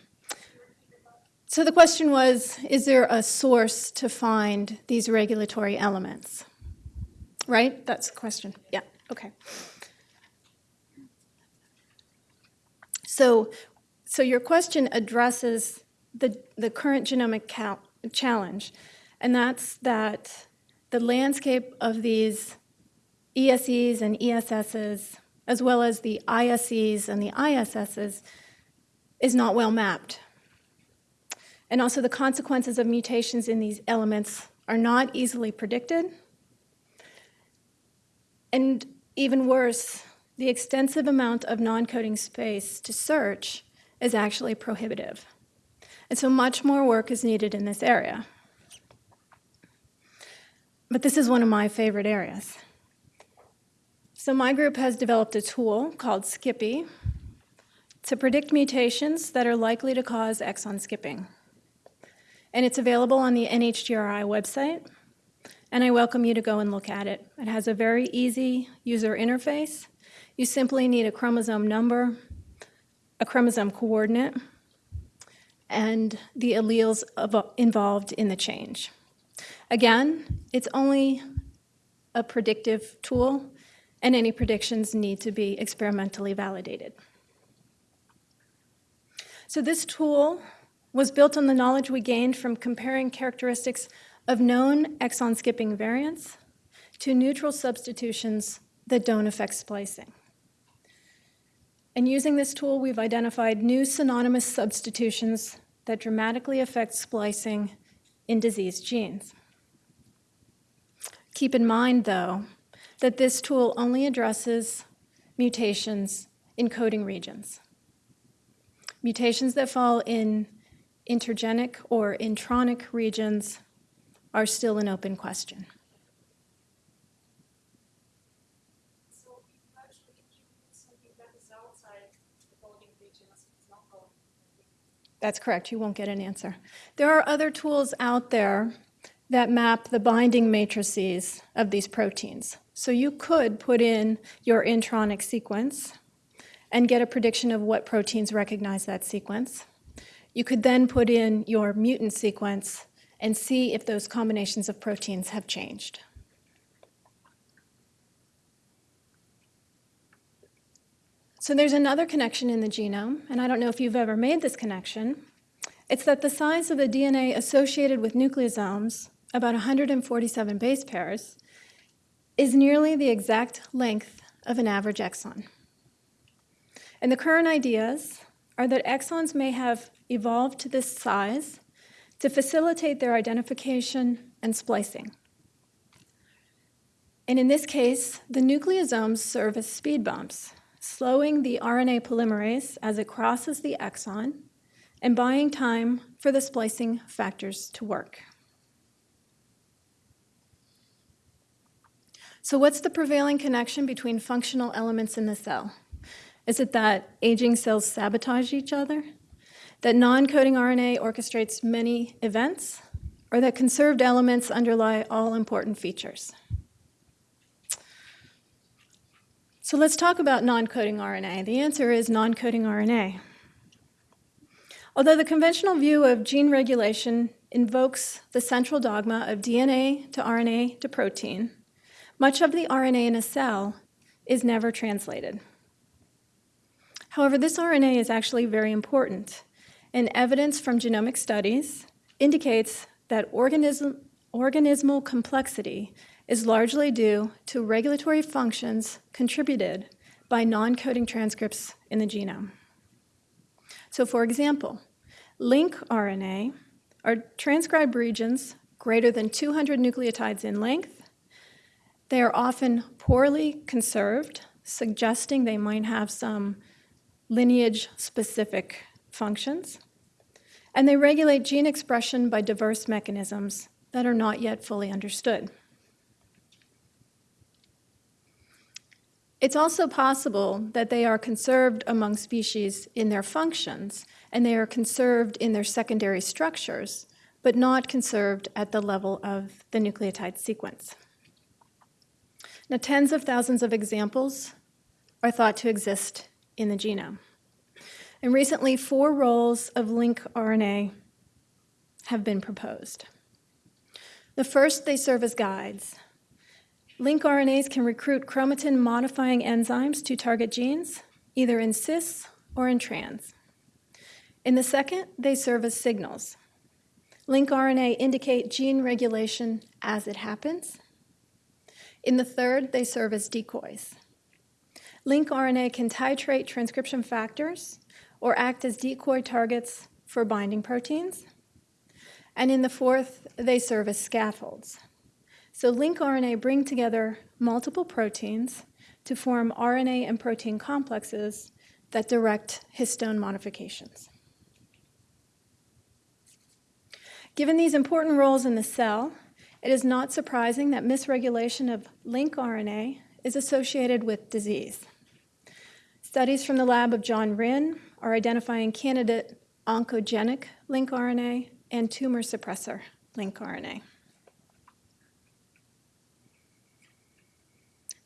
So the question was, is there a source to find these regulatory elements? right? That's the question. Yeah, okay. So, so your question addresses the, the current genomic challenge, and that's that the landscape of these ESEs and ESSs, as well as the ISEs and the ISSs, is not well mapped. And also the consequences of mutations in these elements are not easily predicted. And even worse, the extensive amount of non-coding space to search is actually prohibitive. And so much more work is needed in this area. But this is one of my favorite areas. So my group has developed a tool called Skippy to predict mutations that are likely to cause exon skipping. And it's available on the NHGRI website, and I welcome you to go and look at it. It has a very easy user interface. You simply need a chromosome number, a chromosome coordinate, and the alleles involved in the change. Again, it's only a predictive tool, and any predictions need to be experimentally validated. So this tool was built on the knowledge we gained from comparing characteristics of known exon skipping variants to neutral substitutions that don't affect splicing. And using this tool, we've identified new synonymous substitutions that dramatically affect splicing in diseased genes. Keep in mind, though, that this tool only addresses mutations in coding regions. Mutations that fall in intergenic or intronic regions are still an open question. So you actually introduce something that is outside the coding region as it's not coding. That's correct, you won't get an answer. There are other tools out there that map the binding matrices of these proteins. So you could put in your intronic sequence and get a prediction of what proteins recognize that sequence. You could then put in your mutant sequence and see if those combinations of proteins have changed. So there's another connection in the genome, and I don't know if you've ever made this connection. It's that the size of the DNA associated with nucleosomes, about 147 base pairs, is nearly the exact length of an average exon. And the current ideas are that exons may have evolved to this size to facilitate their identification and splicing. And in this case, the nucleosomes serve as speed bumps, slowing the RNA polymerase as it crosses the exon and buying time for the splicing factors to work. So what's the prevailing connection between functional elements in the cell? Is it that aging cells sabotage each other? That non-coding RNA orchestrates many events? Or that conserved elements underlie all important features? So let's talk about non-coding RNA. The answer is non-coding RNA. Although the conventional view of gene regulation invokes the central dogma of DNA to RNA to protein, much of the RNA in a cell is never translated. However, this RNA is actually very important, and evidence from genomic studies indicates that organism, organismal complexity is largely due to regulatory functions contributed by non-coding transcripts in the genome. So for example, lincRNA are transcribed regions greater than 200 nucleotides in length. They are often poorly conserved, suggesting they might have some lineage-specific functions. And they regulate gene expression by diverse mechanisms that are not yet fully understood. It's also possible that they are conserved among species in their functions, and they are conserved in their secondary structures, but not conserved at the level of the nucleotide sequence. Now, tens of thousands of examples are thought to exist in the genome. And recently, four roles of lincRNA have been proposed. The first, they serve as guides. LincRNAs can recruit chromatin modifying enzymes to target genes, either in cis or in trans. In the second, they serve as signals. LincRNA indicate gene regulation as it happens. In the third, they serve as decoys. LincRNA can titrate transcription factors or act as decoy targets for binding proteins. And in the fourth, they serve as scaffolds. So LincRNA bring together multiple proteins to form RNA and protein complexes that direct histone modifications. Given these important roles in the cell, it is not surprising that misregulation of lincRNA is associated with disease. Studies from the lab of John Rinn are identifying candidate oncogenic lincRNA and tumor suppressor lincRNA.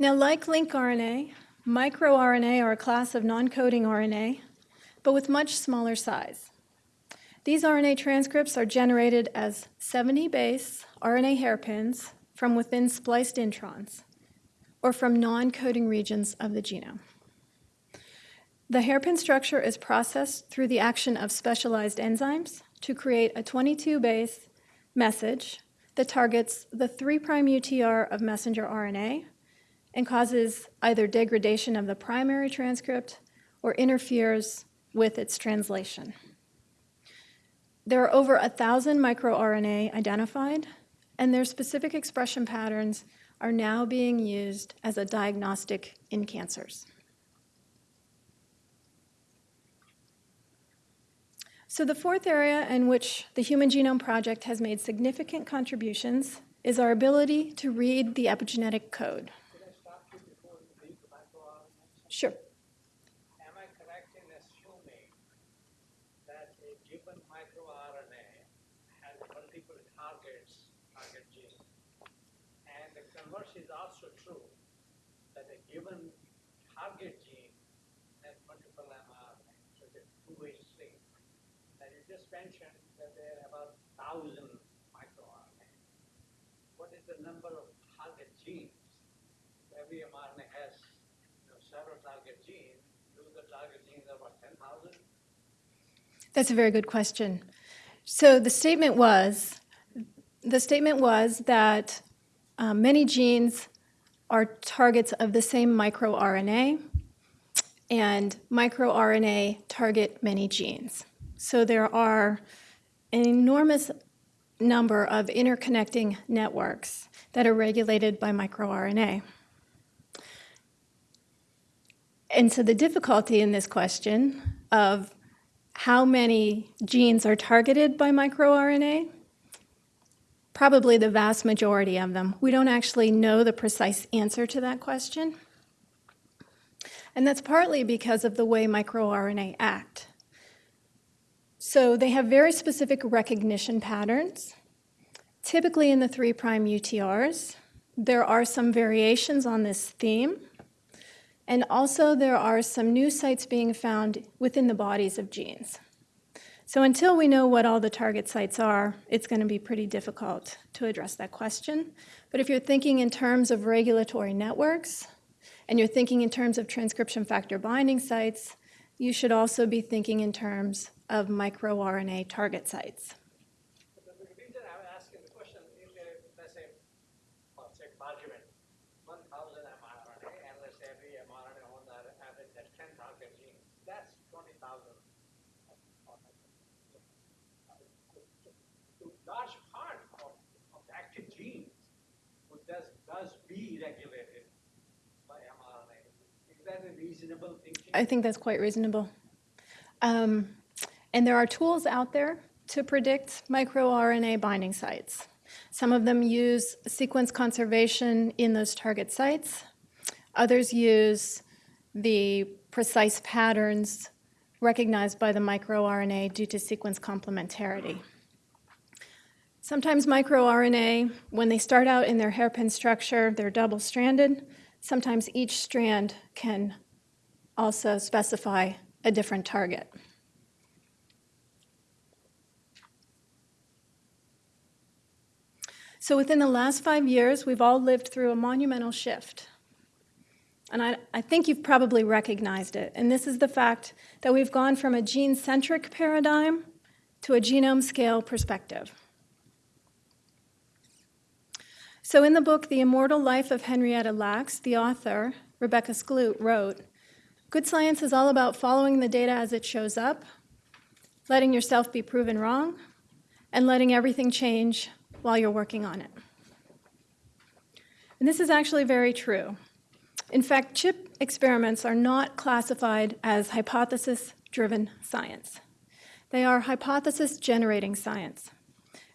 Now, like lincRNA, microRNA are a class of non-coding RNA, but with much smaller size. These RNA transcripts are generated as 70 base RNA hairpins from within spliced introns, or from non-coding regions of the genome. The hairpin structure is processed through the action of specialized enzymes to create a 22 base message that targets the 3' UTR of messenger RNA and causes either degradation of the primary transcript or interferes with its translation. There are over a thousand microRNA identified, and their specific expression patterns are now being used as a diagnostic in cancers. So the fourth area in which the Human Genome Project has made significant contributions is our ability to read the epigenetic code. Could I stop you before you read the microRNA? Sure. Am I correct in assuming that a given microRNA has multiple targets, target genes? And the converse is also true, that a given target gene has multiple mRNA, so it's a two-way street. And you just mentioned that there are about thousand microRNA. What is the number of target genes? Every mRNA has you know, several target genes. Do the target genes about 10,000? That's a very good question. So the statement was, the statement was that uh, many genes are targets of the same microRNA, and microRNA target many genes. So there are an enormous number of interconnecting networks that are regulated by microRNA. And so the difficulty in this question of how many genes are targeted by microRNA, probably the vast majority of them. We don't actually know the precise answer to that question. And that's partly because of the way microRNA act. So they have very specific recognition patterns, typically in the 3' UTRs. There are some variations on this theme. And also there are some new sites being found within the bodies of genes. So until we know what all the target sites are, it's going to be pretty difficult to address that question. But if you're thinking in terms of regulatory networks, and you're thinking in terms of transcription factor binding sites, you should also be thinking in terms of microRNA target sites. But the the reason I'm asking the question is, uh, let's say, let's say argument, one thousand mRNA, and let's say every mRNA on the average has ten target genes, that's twenty thousand. Large part of, of the active genes, would does, does be regulated by mRNA. Is that a reasonable thinking? I think that's quite reasonable. Um, and there are tools out there to predict microRNA binding sites. Some of them use sequence conservation in those target sites. Others use the precise patterns recognized by the microRNA due to sequence complementarity. Sometimes microRNA, when they start out in their hairpin structure, they're double-stranded. Sometimes each strand can also specify a different target. So within the last five years, we've all lived through a monumental shift. And I, I think you've probably recognized it. And this is the fact that we've gone from a gene centric paradigm to a genome scale perspective. So, in the book, The Immortal Life of Henrietta Lacks, the author, Rebecca Skloot, wrote Good science is all about following the data as it shows up, letting yourself be proven wrong, and letting everything change while you're working on it. And this is actually very true. In fact, chip experiments are not classified as hypothesis driven science. They are hypothesis generating science.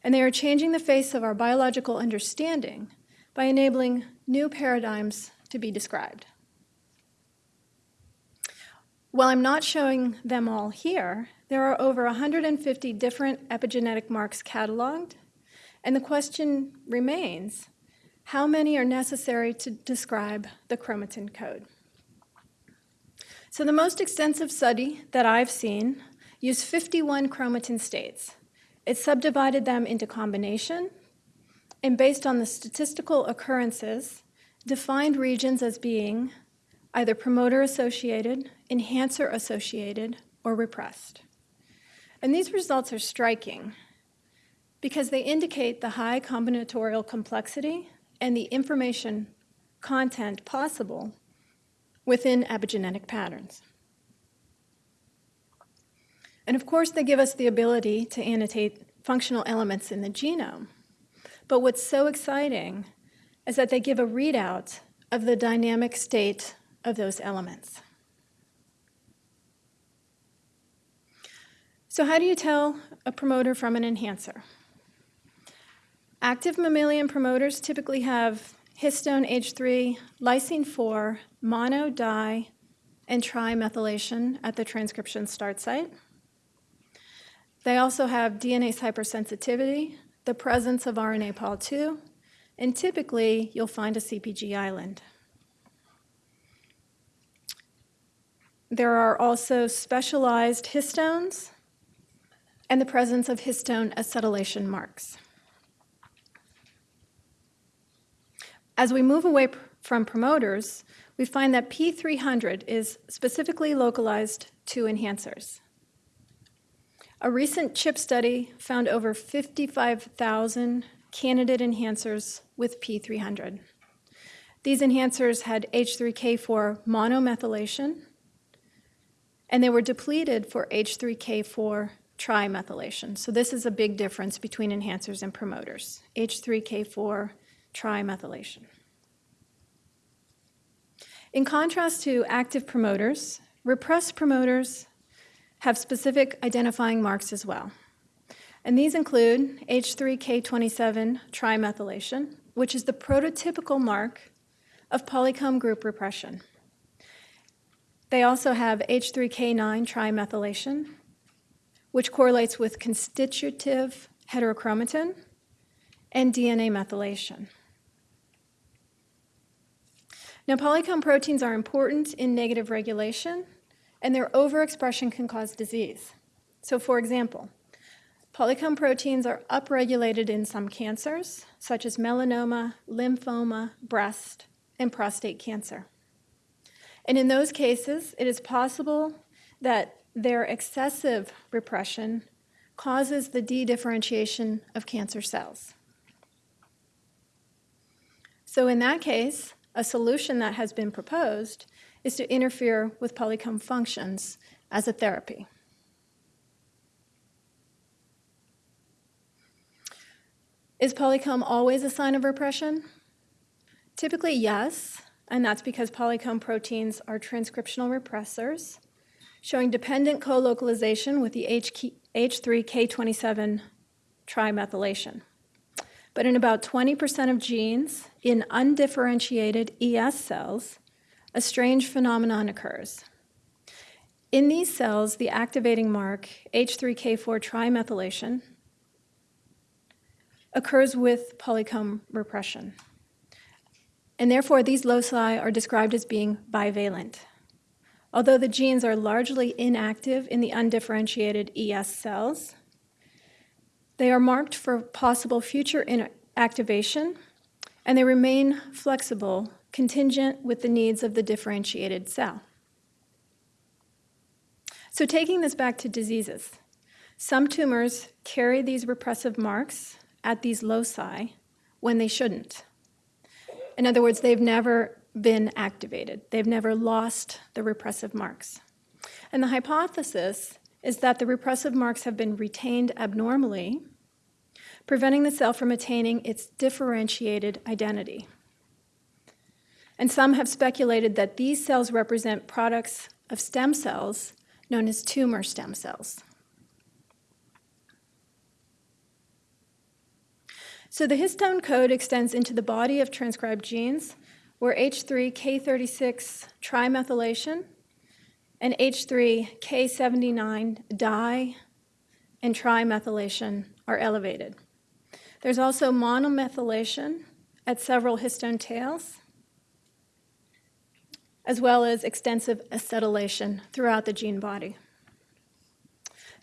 And they are changing the face of our biological understanding by enabling new paradigms to be described. While I'm not showing them all here, there are over 150 different epigenetic marks cataloged, and the question remains how many are necessary to describe the chromatin code? So, the most extensive study that I've seen used 51 chromatin states. It subdivided them into combination, and based on the statistical occurrences, defined regions as being either promoter associated, enhancer associated, or repressed. And these results are striking because they indicate the high combinatorial complexity and the information content possible within epigenetic patterns. And of course, they give us the ability to annotate functional elements in the genome. But what's so exciting is that they give a readout of the dynamic state of those elements. So, how do you tell a promoter from an enhancer? Active mammalian promoters typically have histone H3, lysine 4, mono, di, and trimethylation at the transcription start site. They also have DNase hypersensitivity, the presence of RNA Pol 2, and typically you'll find a CPG island. There are also specialized histones and the presence of histone acetylation marks. As we move away from promoters, we find that P300 is specifically localized to enhancers. A recent CHIP study found over 55,000 candidate enhancers with P300. These enhancers had H3K4 monomethylation, and they were depleted for H3K4 trimethylation. So this is a big difference between enhancers and promoters, H3K4 trimethylation. In contrast to active promoters, repressed promoters have specific identifying marks as well. And these include H3K27 trimethylation, which is the prototypical mark of polycomb group repression. They also have H3K9 trimethylation, which correlates with constitutive heterochromatin and DNA methylation. Now, polycomb proteins are important in negative regulation, and their overexpression can cause disease. So, for example, polycomb proteins are upregulated in some cancers, such as melanoma, lymphoma, breast, and prostate cancer. And in those cases, it is possible that their excessive repression causes the de-differentiation of cancer cells. So in that case, a solution that has been proposed is to interfere with polycomb functions as a therapy. Is polycomb always a sign of repression? Typically, yes, and that's because polycomb proteins are transcriptional repressors, showing dependent co-localization with the H3K27 trimethylation. But in about 20% of genes in undifferentiated ES cells, a strange phenomenon occurs. In these cells, the activating mark, H3K4 trimethylation, occurs with polycomb repression. And therefore, these loci are described as being bivalent. Although the genes are largely inactive in the undifferentiated ES cells, they are marked for possible future activation, and they remain flexible, contingent with the needs of the differentiated cell. So taking this back to diseases, some tumors carry these repressive marks at these loci when they shouldn't. In other words, they've never been activated. They've never lost the repressive marks. And the hypothesis is that the repressive marks have been retained abnormally, preventing the cell from attaining its differentiated identity. And some have speculated that these cells represent products of stem cells known as tumor stem cells. So the histone code extends into the body of transcribed genes where H3K36 trimethylation and H3K79 di and trimethylation are elevated. There's also monomethylation at several histone tails, as well as extensive acetylation throughout the gene body.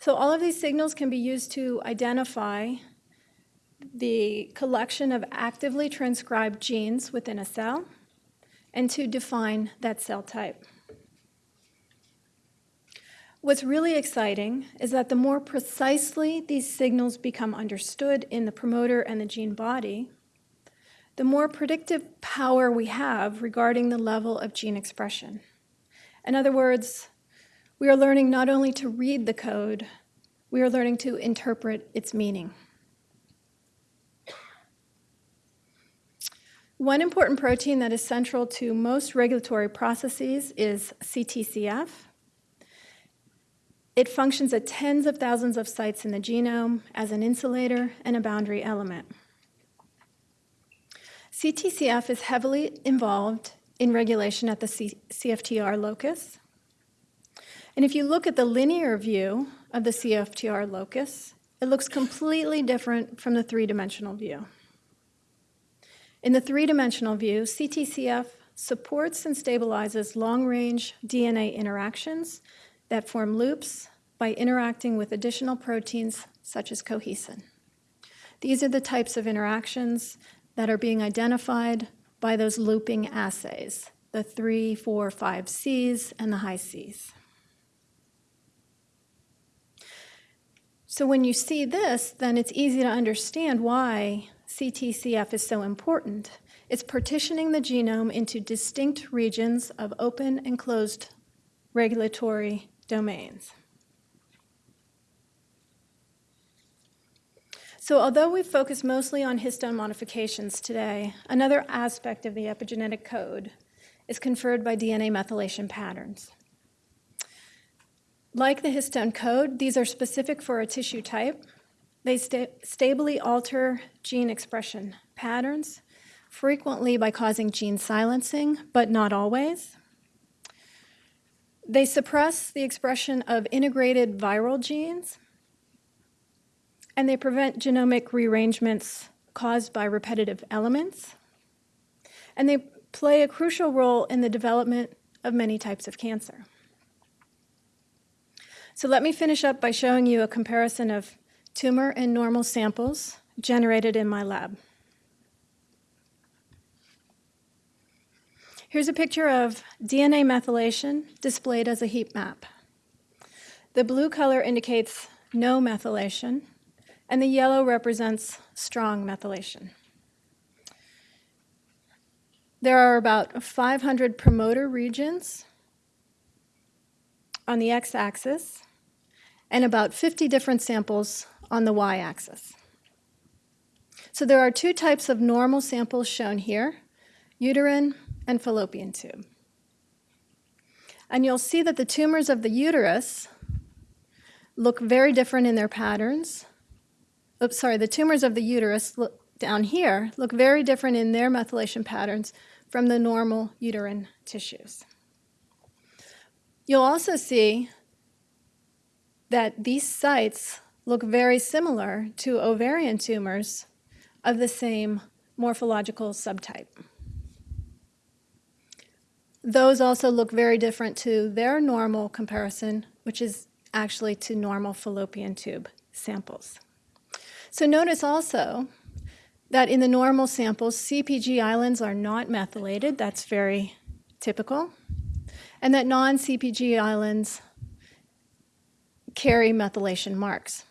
So all of these signals can be used to identify the collection of actively transcribed genes within a cell and to define that cell type. What's really exciting is that the more precisely these signals become understood in the promoter and the gene body, the more predictive power we have regarding the level of gene expression. In other words, we are learning not only to read the code, we are learning to interpret its meaning. One important protein that is central to most regulatory processes is CTCF. It functions at tens of thousands of sites in the genome as an insulator and a boundary element. CTCF is heavily involved in regulation at the C CFTR locus. And if you look at the linear view of the CFTR locus, it looks completely different from the three-dimensional view. In the three-dimensional view, CTCF supports and stabilizes long-range DNA interactions that form loops by interacting with additional proteins such as cohesin. These are the types of interactions that are being identified by those looping assays, the 3, 4, 5 Cs and the Hi-Cs. So when you see this, then it's easy to understand why CTCF is so important. It's partitioning the genome into distinct regions of open and closed regulatory domains. So although we focus mostly on histone modifications today, another aspect of the epigenetic code is conferred by DNA methylation patterns. Like the histone code, these are specific for a tissue type. They sta stably alter gene expression patterns, frequently by causing gene silencing, but not always. They suppress the expression of integrated viral genes, and they prevent genomic rearrangements caused by repetitive elements. And they play a crucial role in the development of many types of cancer. So let me finish up by showing you a comparison of tumor and normal samples generated in my lab. Here's a picture of DNA methylation displayed as a heat map. The blue color indicates no methylation, and the yellow represents strong methylation. There are about 500 promoter regions on the x-axis and about 50 different samples on the y-axis. So there are two types of normal samples shown here, uterine and fallopian tube. And you'll see that the tumors of the uterus look very different in their patterns. Oops, sorry, the tumors of the uterus look down here look very different in their methylation patterns from the normal uterine tissues. You'll also see that these sites look very similar to ovarian tumors of the same morphological subtype. Those also look very different to their normal comparison, which is actually to normal fallopian tube samples. So notice also that in the normal samples, CPG islands are not methylated. That's very typical. And that non-CPG islands carry methylation marks.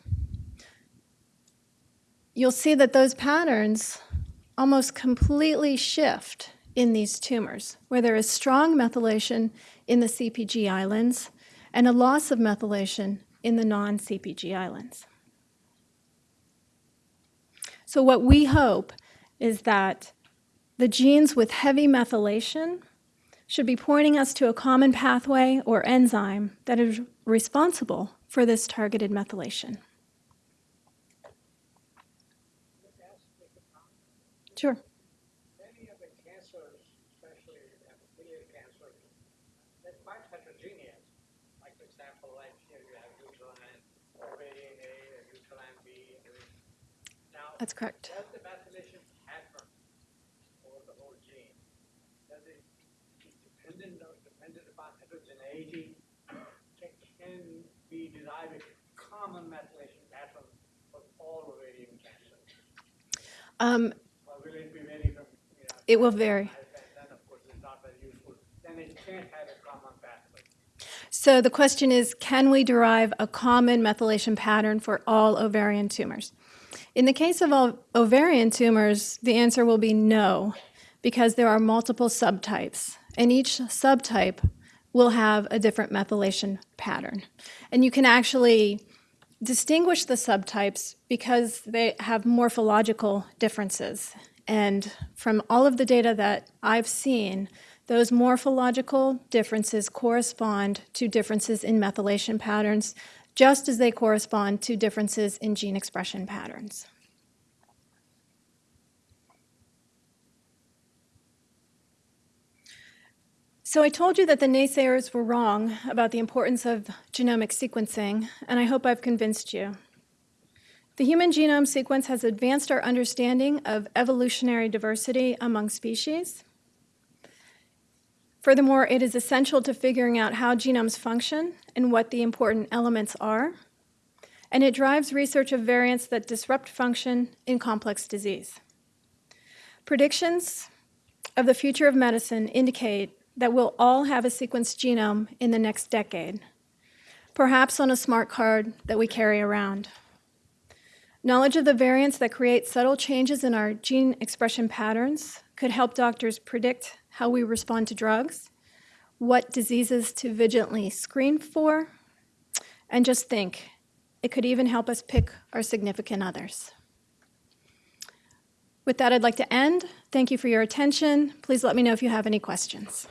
You'll see that those patterns almost completely shift in these tumors, where there is strong methylation in the CPG islands and a loss of methylation in the non-CPG islands. So what we hope is that the genes with heavy methylation should be pointing us to a common pathway or enzyme that is responsible for this targeted methylation. Sure. Many of the cancers, especially epithelial cancers, they're quite heterogeneous. Like for example, like here you have uterine, ovarian A, uterine B. Now, That's correct. does the methylation pattern over the whole gene, does it dependent or dependent upon heterogeneity? Can, can we derive a common methylation pattern for all ovarian cancers? Um, Or will it be very from, you know, it will vary. So the question is, can we derive a common methylation pattern for all ovarian tumors? In the case of all ovarian tumors, the answer will be no, because there are multiple subtypes, and each subtype will have a different methylation pattern. And you can actually distinguish the subtypes because they have morphological differences. And from all of the data that I've seen, those morphological differences correspond to differences in methylation patterns, just as they correspond to differences in gene expression patterns. So I told you that the naysayers were wrong about the importance of genomic sequencing, and I hope I've convinced you. The human genome sequence has advanced our understanding of evolutionary diversity among species. Furthermore, it is essential to figuring out how genomes function and what the important elements are. And it drives research of variants that disrupt function in complex disease. Predictions of the future of medicine indicate that we'll all have a sequenced genome in the next decade, perhaps on a smart card that we carry around. Knowledge of the variants that create subtle changes in our gene expression patterns could help doctors predict how we respond to drugs, what diseases to vigilantly screen for, and just think, it could even help us pick our significant others. With that, I'd like to end. Thank you for your attention. Please let me know if you have any questions.